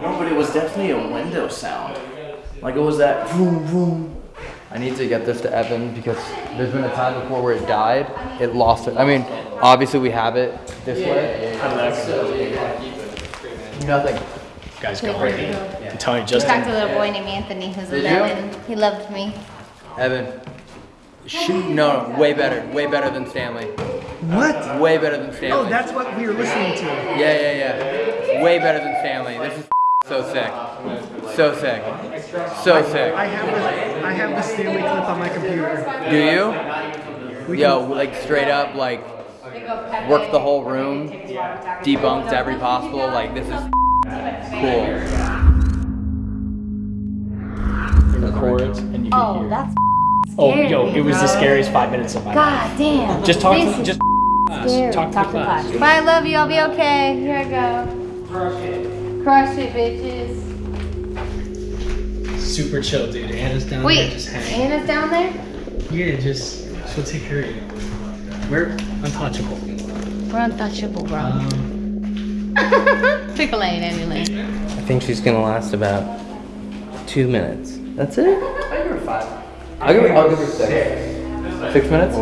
No, but it was definitely a window sound. Like it was that boom, boom. I need to get this to Evan because there's been a time before where it died. It lost it. I mean, obviously we have it this way. Nothing. Guys Good going. for. I'm telling you, Just just talked to a little boy named Anthony who's Did you? 11. He loved me. Evan. Shoot, no, no, way better, way better than Stanley. What? Way better than Stanley. Oh, that's what we were listening to. Yeah, yeah, yeah. Way better than Stanley. This is so sick. So sick. So sick. I have the I have the Stanley clip on my computer. Do you? We Yo, like straight up, like worked the whole room, debunked every possible. Like this is cool. it records and you can Oh, hear. that's Oh, yo, it was the scariest five minutes of my life. God damn. Just talk This to is just scary. talk to Talk the to class. class. Bye, I love you. I'll be okay. Here I go. Crush it, Crush it, bitches. Super chill, dude. Anna's down there Wait, just hanging. Anna's down there? Yeah, just she'll take care of you. We're untouchable. We're untouchable, bro. Um, Pick a lane, any lane. I think she's gonna last about two minutes. That's it? I give her five. I'll give her, I'll give her six. Six minutes?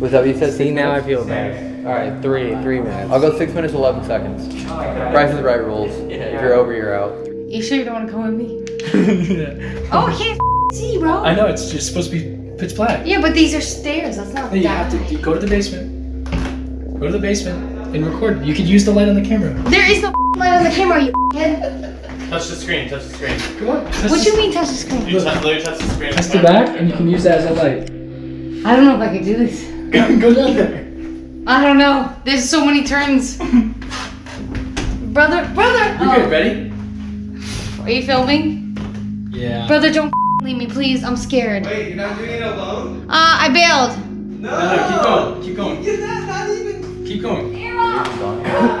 Was that what you said? See, six now I feel bad. All right, three, three minutes. I'll go six minutes, 11 seconds. Price is right rules. If you're over, you're out. You sure you don't want to come with me? Oh, yeah. Oh, I can't see, bro. I know it's just supposed to be pitch black. Yeah, but these are stairs. That's not Hey, you have to you go to the basement. Go to the basement and record. You could use the light on the camera. There is no light on the camera, you head. Touch the screen, touch the screen. Come on. What do you mean touch the screen? You touch, literally touch the screen. Press the back and you can use that as a light. I don't know if I can do this. Go, go down there. I don't know. There's so many turns. brother, brother. You're oh. good. Ready? Are you filming? Yeah. Brother, don't leave me, please. I'm scared. Wait, you're not doing it alone? Uh, I bailed. No, no, keep going. Keep going. You're not, not even. Keep going.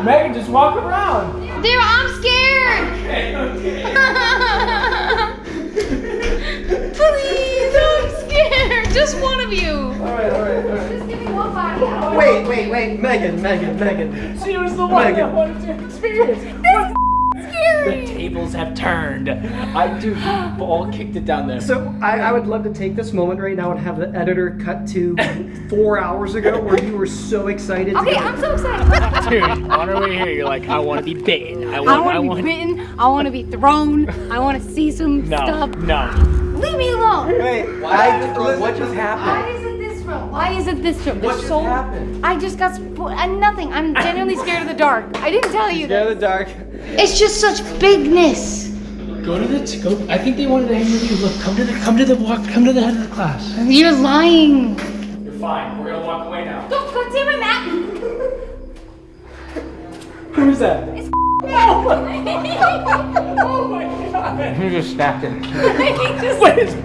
Meghan, just walk around. There, I'm scared. Okay, okay. Please, I'm scared. Just one of you. Alright, alright, alright. Just give me one body. I Wait, wait, wait. Meghan, Meghan, Meghan. She was the one Meghan. that wanted to experience. The tables have turned. I do. Ball kicked it down there. So I, I would love to take this moment right now and have the editor cut to four hours ago where you were so excited. Okay, to go- I'm so excited. Dude, on our way here, you're like, I want to be bitten. I I want. want I to be want. bitten. I want to be thrown. I want to see some No, stuff. no. Leave me alone. Wait, I, what just happened? Why is it this room? Why is it this room? What just so happened? I just got spo- uh, nothing. I'm genuinely scared of the dark. I didn't tell you Scared of the dark. It's just such bigness. Go to the. Go. I think they wanted to hang with you. Look, come to the. Come to the walk. Come to the head of the class. You're lying. You're fine. We're gonna walk away now. Don't go see my map. Who's that? It's. oh my god. You just snapped it. he just What is?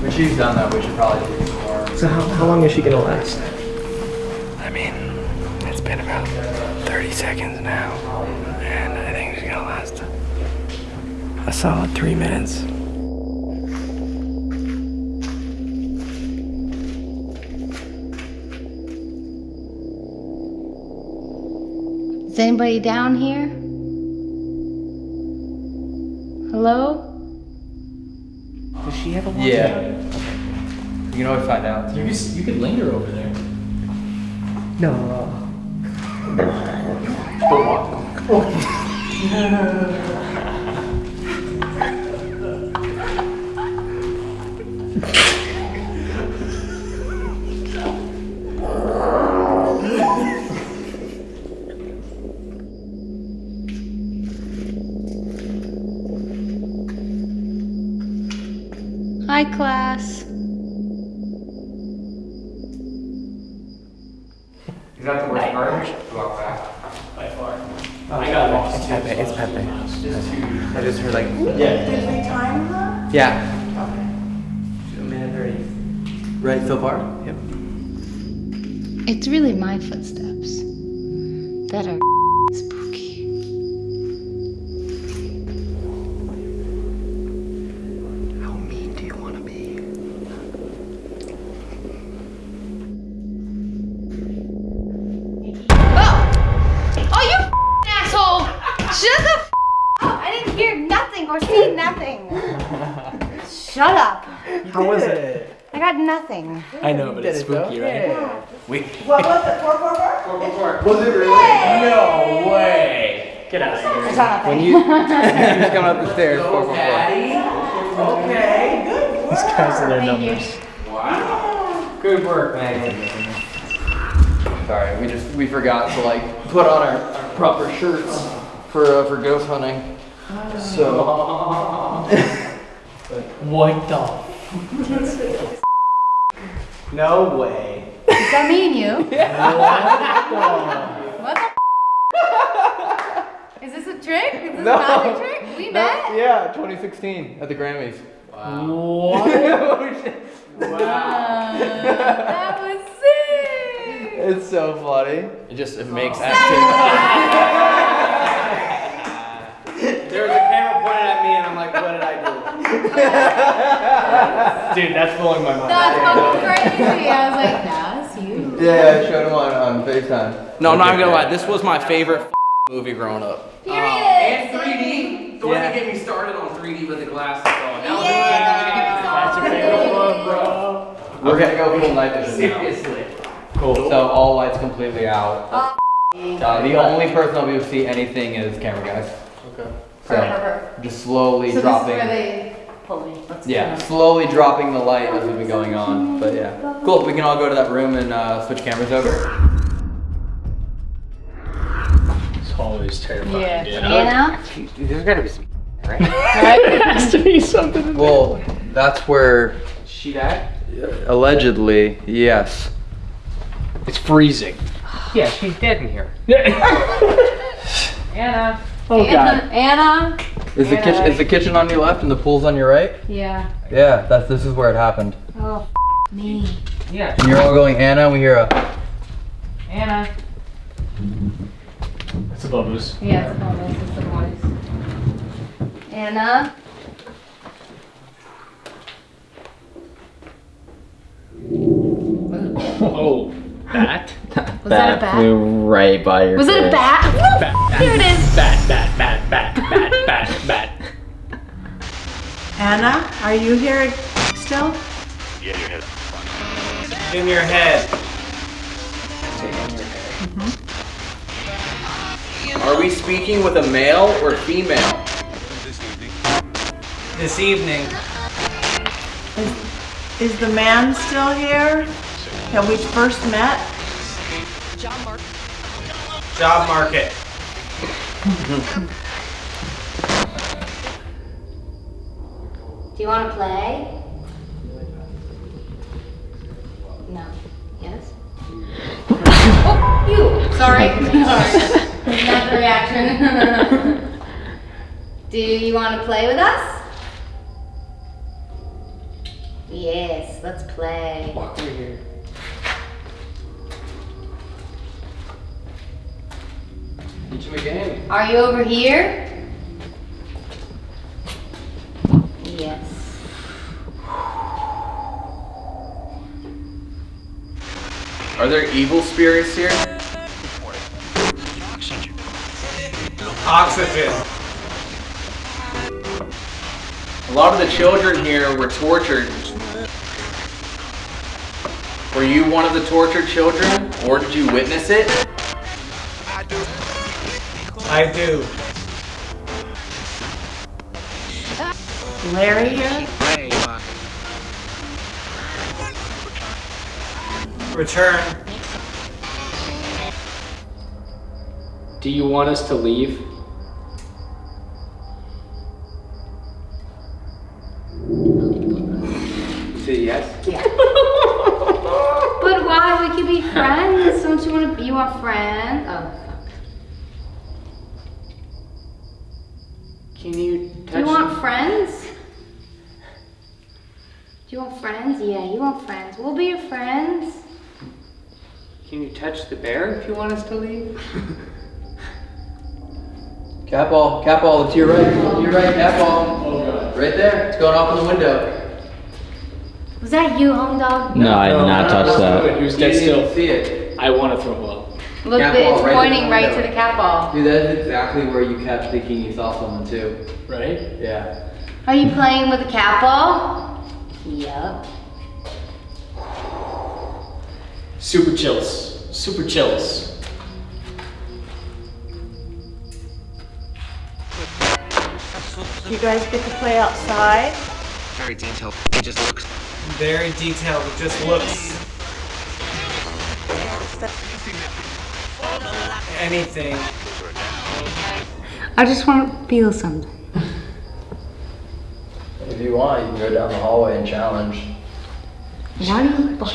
When she's done that, we should probably do some more. So how, how long is she gonna last? I mean, it's been about 30 seconds now, and I think she's gonna last a solid three minutes. Is anybody down here? Hello? Does she have a watch? Yeah. You can always find out. You could. You could linger over there. No. Hi, class. Time her? Yeah. A minute thirty. Right so far? Yep. It's really my footsteps I know, but it's spooky, right? We. What was it? Four, four, four? Was it really? No way. Get out of here. I saw When nothing. you she's coming up the stairs, four four four. Okay, good. These guys and their Thank you. numbers. Good work, Meghan. Sorry, we just we forgot to like put on our, our proper shirts for uh, for ghost hunting. So What the? No way. Is that me and you? What What the? Is this a trick? Is this No. a magic trick? We met? yeah, 2016 at the Grammys. Wow. What? Oh, wow. that was sick. It's so funny. It just it makes acting. There was a camera pointed at me, and I'm like, what did I do? Dude, that's blowing my mind. That's fucking crazy. I was like, that's you. yeah, I showed him on, on FaceTime. No, I'm not gonna lie. This was my favorite movie growing up. Period. And 3D. Don't Yeah. even get me started on 3D with the glasses on. Now That's your favorite one, bro. We're gonna go full night vision now. Seriously. Cool. So all lights completely out. Oh, Uh, the only person that'll be able to see anything is camera guys. Okay. Her, her, her. just slowly So dropping. This is where they pull me. Let's Yeah, go. slowly dropping the light as we've been going on. But yeah, cool. We can all go to that room and uh, switch cameras over. It's always terrifying. Yeah. dude. Anna? There's gotta be some, right? there has to be something. In Well, that's where She died? allegedly, yes. It's freezing. Yeah, she's dead in here. Anna. Oh Anna, Anna? Is the kitchen is the kitchen on your left and the pool's on your right? Yeah. Yeah, that's this is where it happened. Oh, me. Yeah. And you're all going Anna. We hear a Anna. It's a us. Yeah, it's a voice. It's a voice. Anna? Oh, bat? Was that a bat? flew right by your Was it a face. bat? Bat, Here it is. Bat, bat, bat, bat, bat, bat, bat. Anna, are you here still? Yeah, your head. In your head. Mm-hmm. Are we speaking with a male or female? This evening. Is the man still here that we first met? Job market. Do you want to play? No. Yes? oh, you! Sorry. Sorry. Not the reaction. Do you want to play with us? Yes, let's play. Walk through here. Teach him a game. Are you over here? Yes. Are there evil spirits here? Oxygen. A lot of the children here were tortured. Were you one of the tortured children, or did you witness it? I do. Larry here? Return. Do you want us to leave? Say yes. But why? We could be friends. Don't you want to be our friend? Oh, fuck. Can you Do you want friends? Do you want friends? Yeah, you want friends. We'll be your friends. Can you touch the bear if you want us to leave? Cat ball, cat ball. It's your right. To your right, cat ball. Right there. It's going off in the window. Was that you, home dog? No, I did not touch that. Who's You dead didn't still? see it. I want to throw up. Look, Cat it's ball right pointing the right to the cat ball. Dude, that's exactly where you kept thinking you saw someone too. Right? Yeah. Are you playing with the cat ball? Yup. Super chills. Super chills. You guys get to play outside? Very detailed. It just looks. Very detailed. It just looks. Anything. I just want to feel something. If you want, you can go down the hallway and challenge. Why do you fuck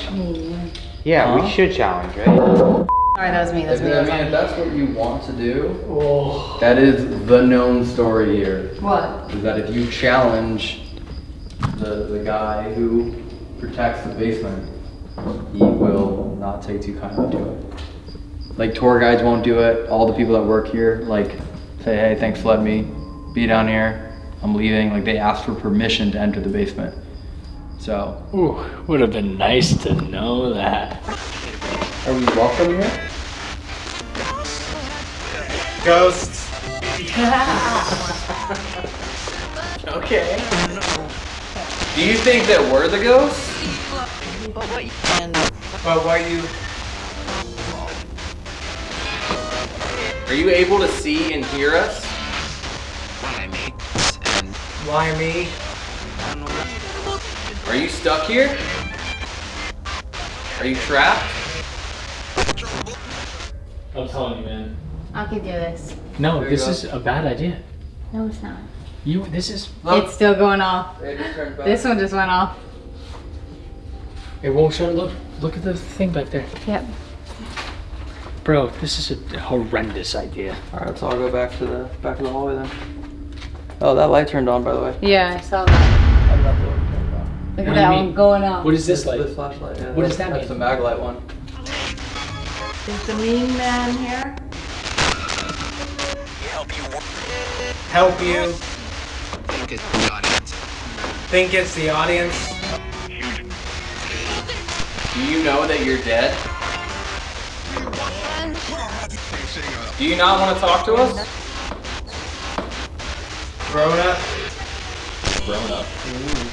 me? Yeah, we should challenge, right? Sorry, that was me. That was me. I That was mean, me. if that's what you want to do, Oh. that is the known story here. What? Is that if you challenge the, the guy who protects the basement, he will not take too kindly to it. Like tour guides won't do it. All the people that work here, like, say, hey, thanks for letting me be down here. I'm leaving. Like they ask for permission to enter the basement. So, Ooh, would have been nice to know that. are we welcome here? Ghosts. okay. Do you think that we're the ghosts? But what you. Are you able to see and hear us? Why me? Why me? Are you stuck here? Are you trapped? I'm telling you, man. I can do this. No, There you this go. is a bad idea. No, it's not. You. This is. It's still going off. It just turned back. This one just went off. It won't shut. Look. Look at the thing back there. Yep. Bro, this is a horrendous idea. All right, so I'll go back to the back of the hallway then. Oh, that light turned on, by the way. Yeah, I saw that. Look at that one going off. What is this light? This flashlight. Yeah, What does that That's mean? the mag light one. Is the mean man here? Help you. Work. Help you. Think it's the audience. Do you know that you're dead? Do you not want to talk to us? Grown up. Grown up.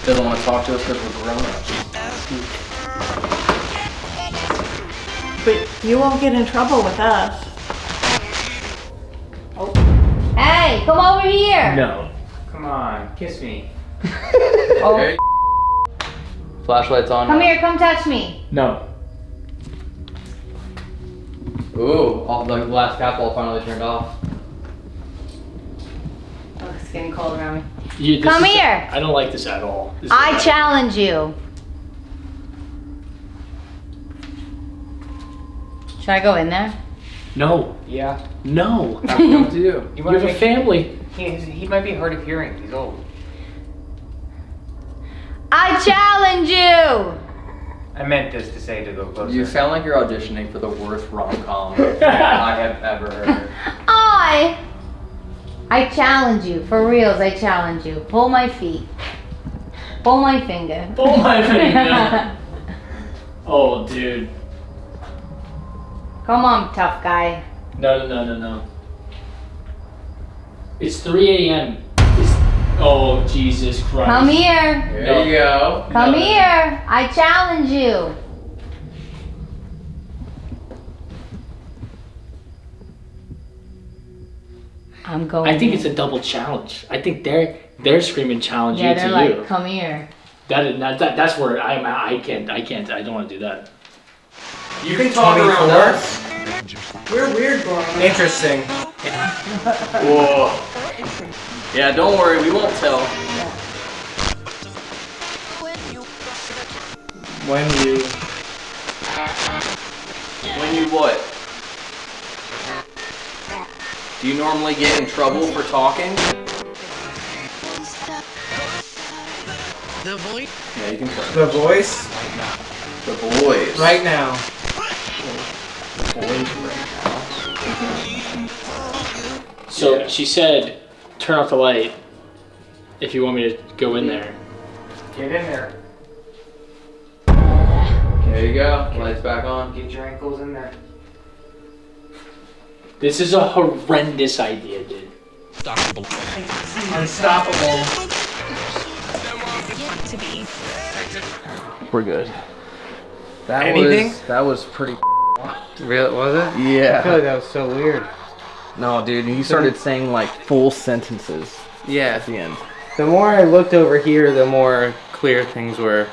Doesn't want to talk to us because we're grown ups. But you won't get in trouble with us. Oh. Hey, come over here. No. Come on, kiss me. Oh. Okay. Flashlight's on. Come here, come touch me. No. Ooh, all the glass cap all finally turned off. It's getting cold around me. You, Come is- here. I don't like this at all. This I challenge you. Should I go in there? No. Yeah. No. What to do? You You have a family. He, he might be hard of hearing. He's old. I challenge you. I meant this to say to go closer. You sound like you're auditioning for the worst rom com I have ever heard. I. I challenge you. For reals, I challenge you. Pull my feet. Pull my finger. Pull my finger. Oh, dude. Come on, tough guy. No, no, no, no, no. It's 3 a.m. Oh, Jesus Christ. Come here. There you go. Come No. here. I challenge you. I'm going. I think it's a double challenge. I think they're they're screaming challenge Yeah, you they're to like, you. come here. That is not that, that's where I'm. I can't I can't I don't want to do that. You can talk around 24? us. We're weird, boy. Interesting. Whoa. Yeah, don't worry, we won't tell. When you When you what? Do you normally get in trouble for talking? The voice. Yeah, you can try. the voice The boys. right now. So she said, turn off the light if you want me to go in there. Get in there. There you go. Lights back on. Get your ankles in there. This is a horrendous idea, dude. Unstoppable. We're good. That Anything? was that was pretty. Really? Was it? Yeah. I feel like that was so weird. No, dude, you started saying like full sentences Yeah. at the end. The more I looked over here, the more clear things were.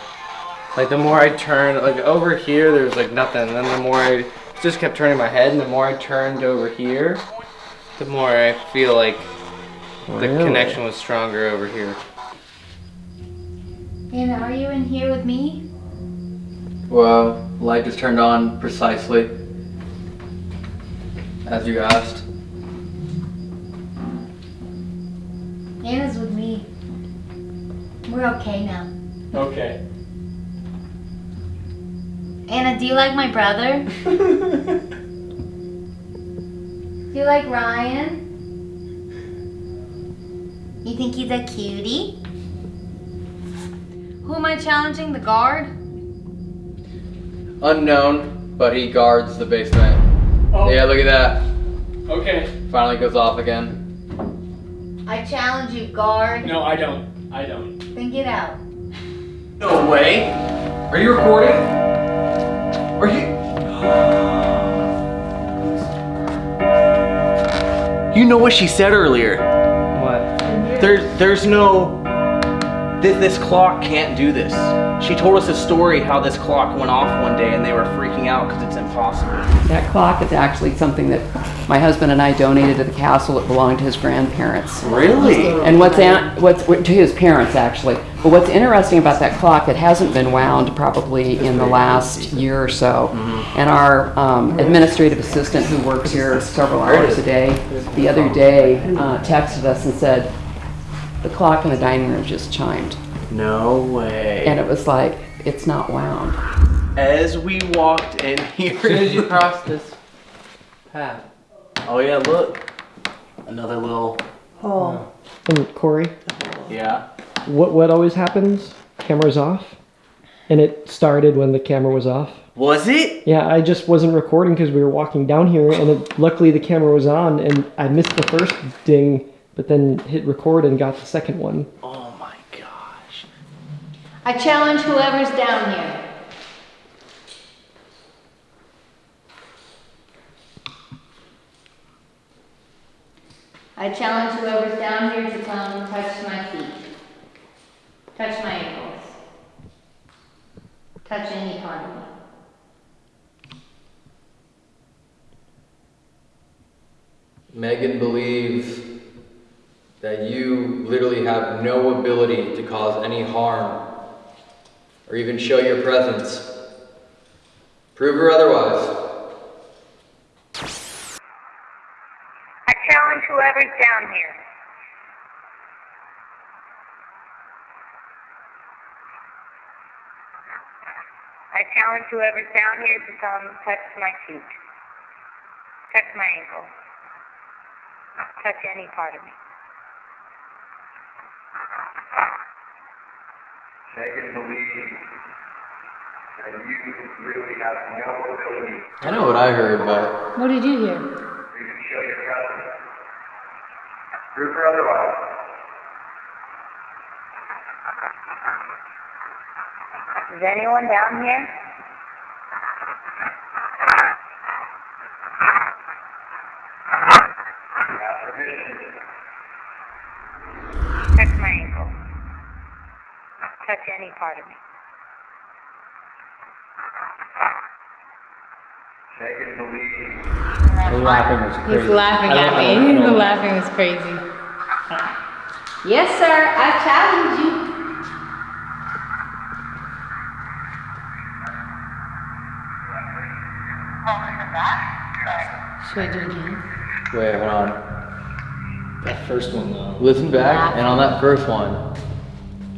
Like the more I turned, like over here, there was like nothing. And then the more I just kept turning my head, and the more I turned over here, the more I feel like the Really? connection was stronger over here. Anna, are you in here with me? Well, light just turned on precisely as you asked. Anna's with me. We're okay now. Okay. Anna, do you like my brother? do you like Ryan? You think he's a cutie? Who am I challenging? The guard? Unknown, but he guards the basement. Oh. Yeah, look at that. Okay. Finally goes off again. I challenge you, guard. No, I don't. I don't. Then get out. No way. Are you recording? Are you? You know what she said earlier. What? There's there's no this, this clock can't do this. She told us a story how this clock went off one day and they were freaking out because it's impossible. That clock is actually something that my husband and I donated to the castle. It belonged to his grandparents. Really? And what's an- what's to his parents actually. But what's interesting about that clock, it hasn't been wound probably in the last year or so. And our um, administrative assistant, who works here several hours a day, the other day uh, texted us and said, "The clock in the dining room just chimed." No way. And it was like, it's not wound. As we walked in here, As soon as you cross this path. Oh yeah, look. Another little. Oh. And Corey, Yeah. what what always happens? Camera's off, and it started when the camera was off. Was it? Yeah, I just wasn't recording because we were walking down here, and it, luckily the camera was on, and I missed the first ding, but then hit record and got the second one. Oh my gosh. I challenge whoever's down here. I challenge whoever's down here to come and touch my feet. Touch my ankles. Touch any part of me. Meghan believes that you literally have no ability to cause any harm or even show your presence. Prove her otherwise. I challenge whoever's down here. I challenge whoever's down here to come touch my feet. Touch my ankle. Touch any part of me. Meghan believes that you really have no ability I know what I heard, but What did you hear? to even show your presence. Prove her otherwise. Is anyone down here? Touch my ankle. Touch any part of me. Meghan believes The laughing was crazy. He's laughing at me. The laughing was crazy. Yes, sir. I challenge you. Should I do it again? wait, hold on. That first one though. Listen back, and on that first one,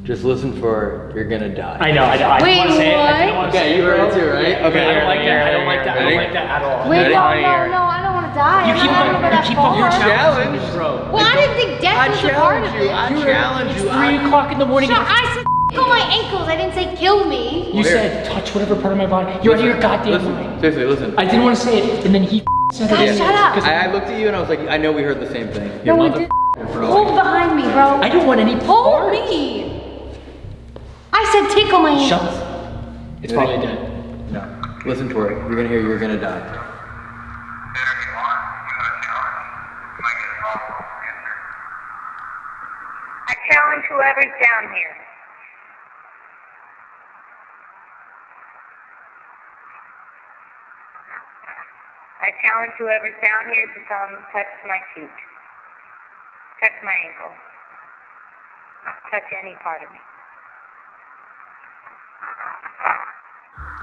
just listen for "You're gonna die." I know. I, know, I Wait, want to say it. I what? don't want to Okay, say you heard it too, right? Okay, I don't like that. I don't like that. I don't like that at all. Wait, Ready? no, no, no. I don't want to die. You I'm keep not gonna You that keep on. You're far. challenged, bro. Well, I didn't think death was a part of it. I challenge you. It's three o'clock in the morning. Shut, I said on my ankles. I didn't say kill me. You said touch whatever part of my body. You're out of your goddamn mind. Seriously, listen. I didn't want to say it, and then he said God, it. shut up. I, I looked at you and I was like, I know we heard the same thing. No, we didn't. Hold behind me, bro. I don't want any Hold part. me. I said tickle my ankles. Shut. It's probably dead. No. Listen for it. You're gonna hear "You're gonna die." I challenge whoever's down here. I challenge whoever's down here to come touch my feet. Touch my ankle. Touch any part of me.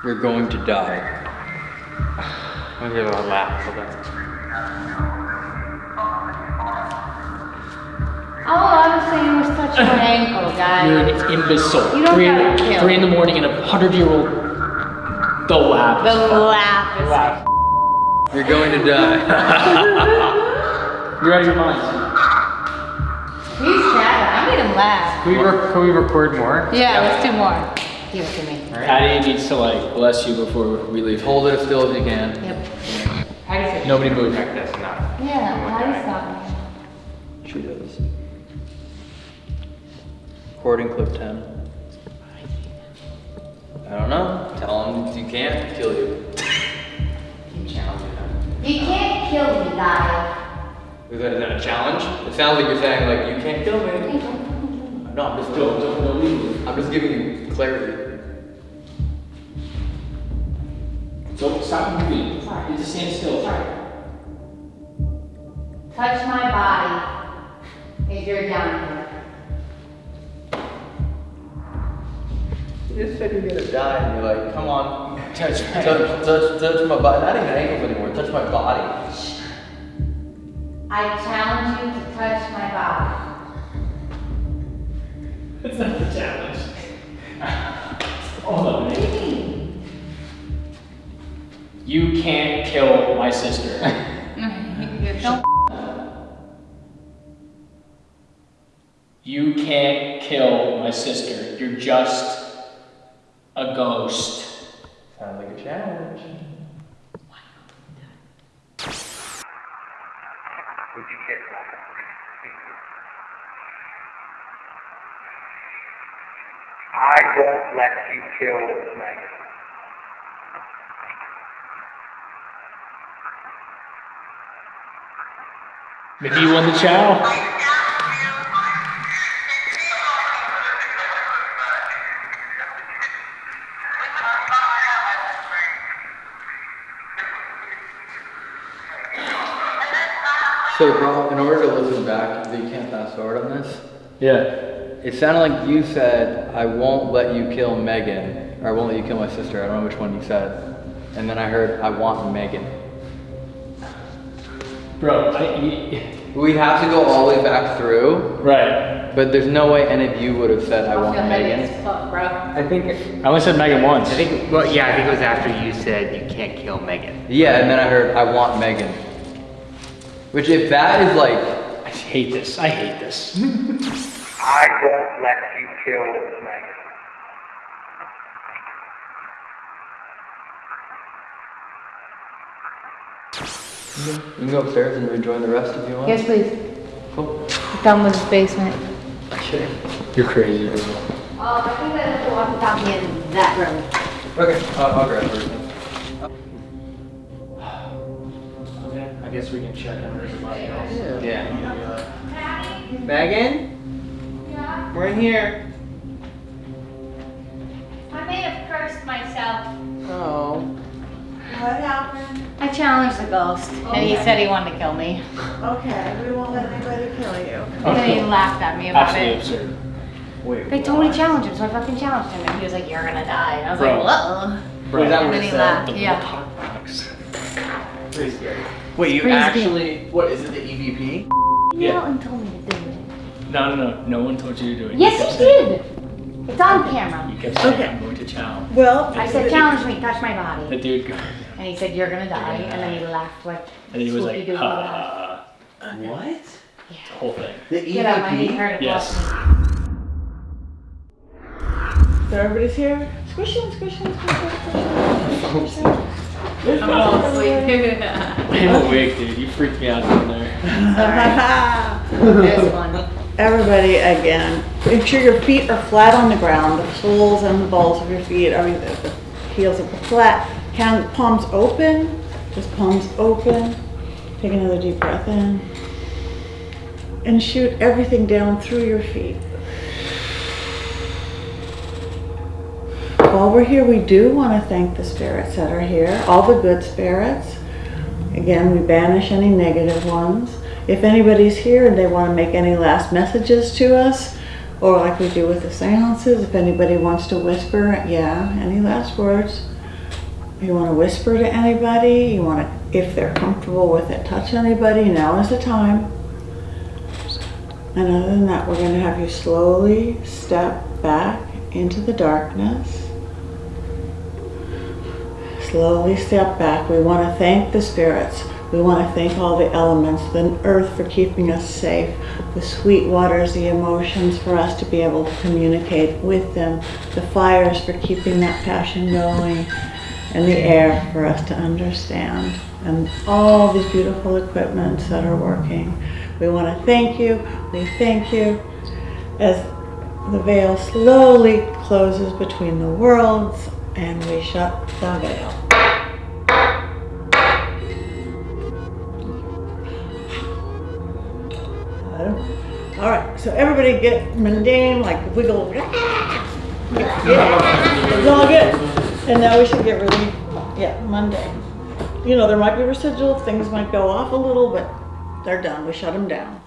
You're going to die. I'm gonna give oh, a laugh for that. All I was saying was touch my ankle, guys. You're an imbecile. You don't three, in, gotta kill. three in the morning and a hundred year old. The laugh. The laugh is laugh. You're going to die. You're out of your mind. He's chatting. I made him laugh. Can we, re- can we record more? Yeah, let's do more. Give it to me. Patty needs to like bless you before we leave. Hold it as still as you can. Yep. Nobody move. Like this, not. Yeah, how do you stop me? She does. Recording clip 10. I don't know. Tell him if you can't, kill you. You can't kill me, guys. Is that, is that a challenge? It sounds like you're saying like you can't kill me. No, I'm just don't, don't, don't leave. I'm just giving you clarity. So stop moving. You just stand still. Touch my body if you're down here. You just said you're gonna die, and you're like, come on, touch, touch, touch, touch my body. Not even ankles anymore. Touch my body. I challenge you to touch my body. It's not a challenge. Hold on. You can't kill my sister. You can't kill my sister. You're just a ghost. Sounds like a challenge. Would I won't let you kill Meghan. Maybe you won the chow. So, bro, in order to listen back, you can't fast forward on this. Yeah. It sounded like you said, "I won't let you kill Meghan," or "I won't let you kill my sister." I don't know which one you said. And then I heard, "I want Meghan." Bro, I, we have to go all the way back through. Right. But there's no way any of you would have said, "I want Meghan." bro. I think. I only said Meghan once. I think. Well, yeah, I think it was after you said you can't kill Meghan. Yeah, and then I heard, "I want Meghan." Which, if that is like, I hate this. I hate this. I won't let you kill Meghan. you can go upstairs and rejoin the rest if you want. Yes, please. Cool. Done with his basement. Okay. You're crazy. Oh, I think I walk without me in that room. Okay, I'll, I'll grab her. Okay, I guess we can check on everybody else. Yeah. Meghan? Yeah? We're in here. I may have cursed myself. Oh. What happened? I challenged the ghost, and he Okay. said he wanted to kill me. Okay, we won't let anybody kill you. And then he laughed at me about Absolutely it. absurd. Wait. They told me to him, so I fucking challenged him, and he was like, "You're gonna die," and I was Bro. like, "Uh-uh." Bro, and then he laughed. The Yeah. box. Pretty scary. Wait, you Pretty actually, what, is it the E EVP? Yeah. Milton told me to do it. No, no, no. No one told you to do it. You Yes, kept he saying- did. It's on camera. You kept saying, Okay. I'm going to chow. Well, I said, "Challenge me, touch my body. The body," dude, go- and he said, "You're gonna die," and then he laughed like. and he was like, Spooky-doo ha, laugh. ha, ha. What? The whole thing. The Get out, my knee EVP? hurt. Yes. So everybody's here? Squish in, squish in, squish in, squish in. There's I'm all everybody. I'm awake, dude. You freaked me out down there. This one. Everybody again, make sure your feet are flat on the ground, the soles and the balls of your feet, I mean, the, heels are flat. Palms open, just palms open. Take another deep breath in. And shoot everything down through your feet. While we're here, we do want to thank the spirits that are here, all the good spirits. Again, we banish any negative ones. If anybody's here and they want to make any last messages to us, or like we do with the seances, if anybody wants to whisper, yeah, any last words? You want to whisper to anybody? You want to, if they're comfortable with it, touch anybody? Now is the time. And other than that, we're going to have you slowly step back into the darkness. Slowly step back. We want to thank the spirits. We want to thank all the elements, the earth for keeping us safe, the sweet waters, the emotions for us to be able to communicate with them, the fires for keeping that passion going, and the air for us to understand, and all these beautiful equipments that are working. We want to thank you. We thank you as the veil slowly closes between the worlds and we shut the veil. So everybody get mundane, like wiggle. Yeah, it's all good. And now we should get really, yeah, mundane. You know, there might be residual, things might go off a little, but they're done. We shut them down.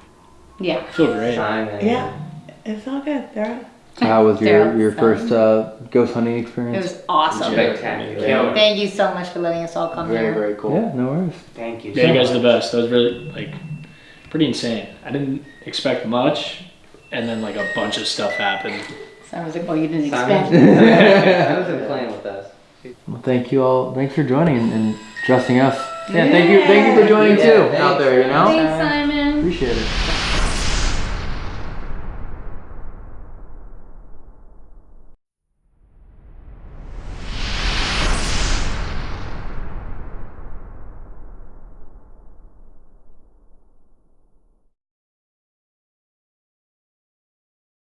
Yeah. Feel great. Yeah, it's all good. They're How was your, your first uh, ghost hunting experience? It was awesome. Spectacular. Thank you so much for letting us all come here. Very, very cool. Yeah, no worries. Thank you. Yeah, you guys are the best. That was really like pretty insane. I didn't expect much, and then like a bunch of stuff happened. So I was like, oh, you didn't Simon? expect. Simon's been playing with us. Well, thank you all. Thanks for joining and, and dressing us. Yeah, thank you. Thank you for joining Yeah, too thanks, out there. You know, Thanks, Simon. appreciate it.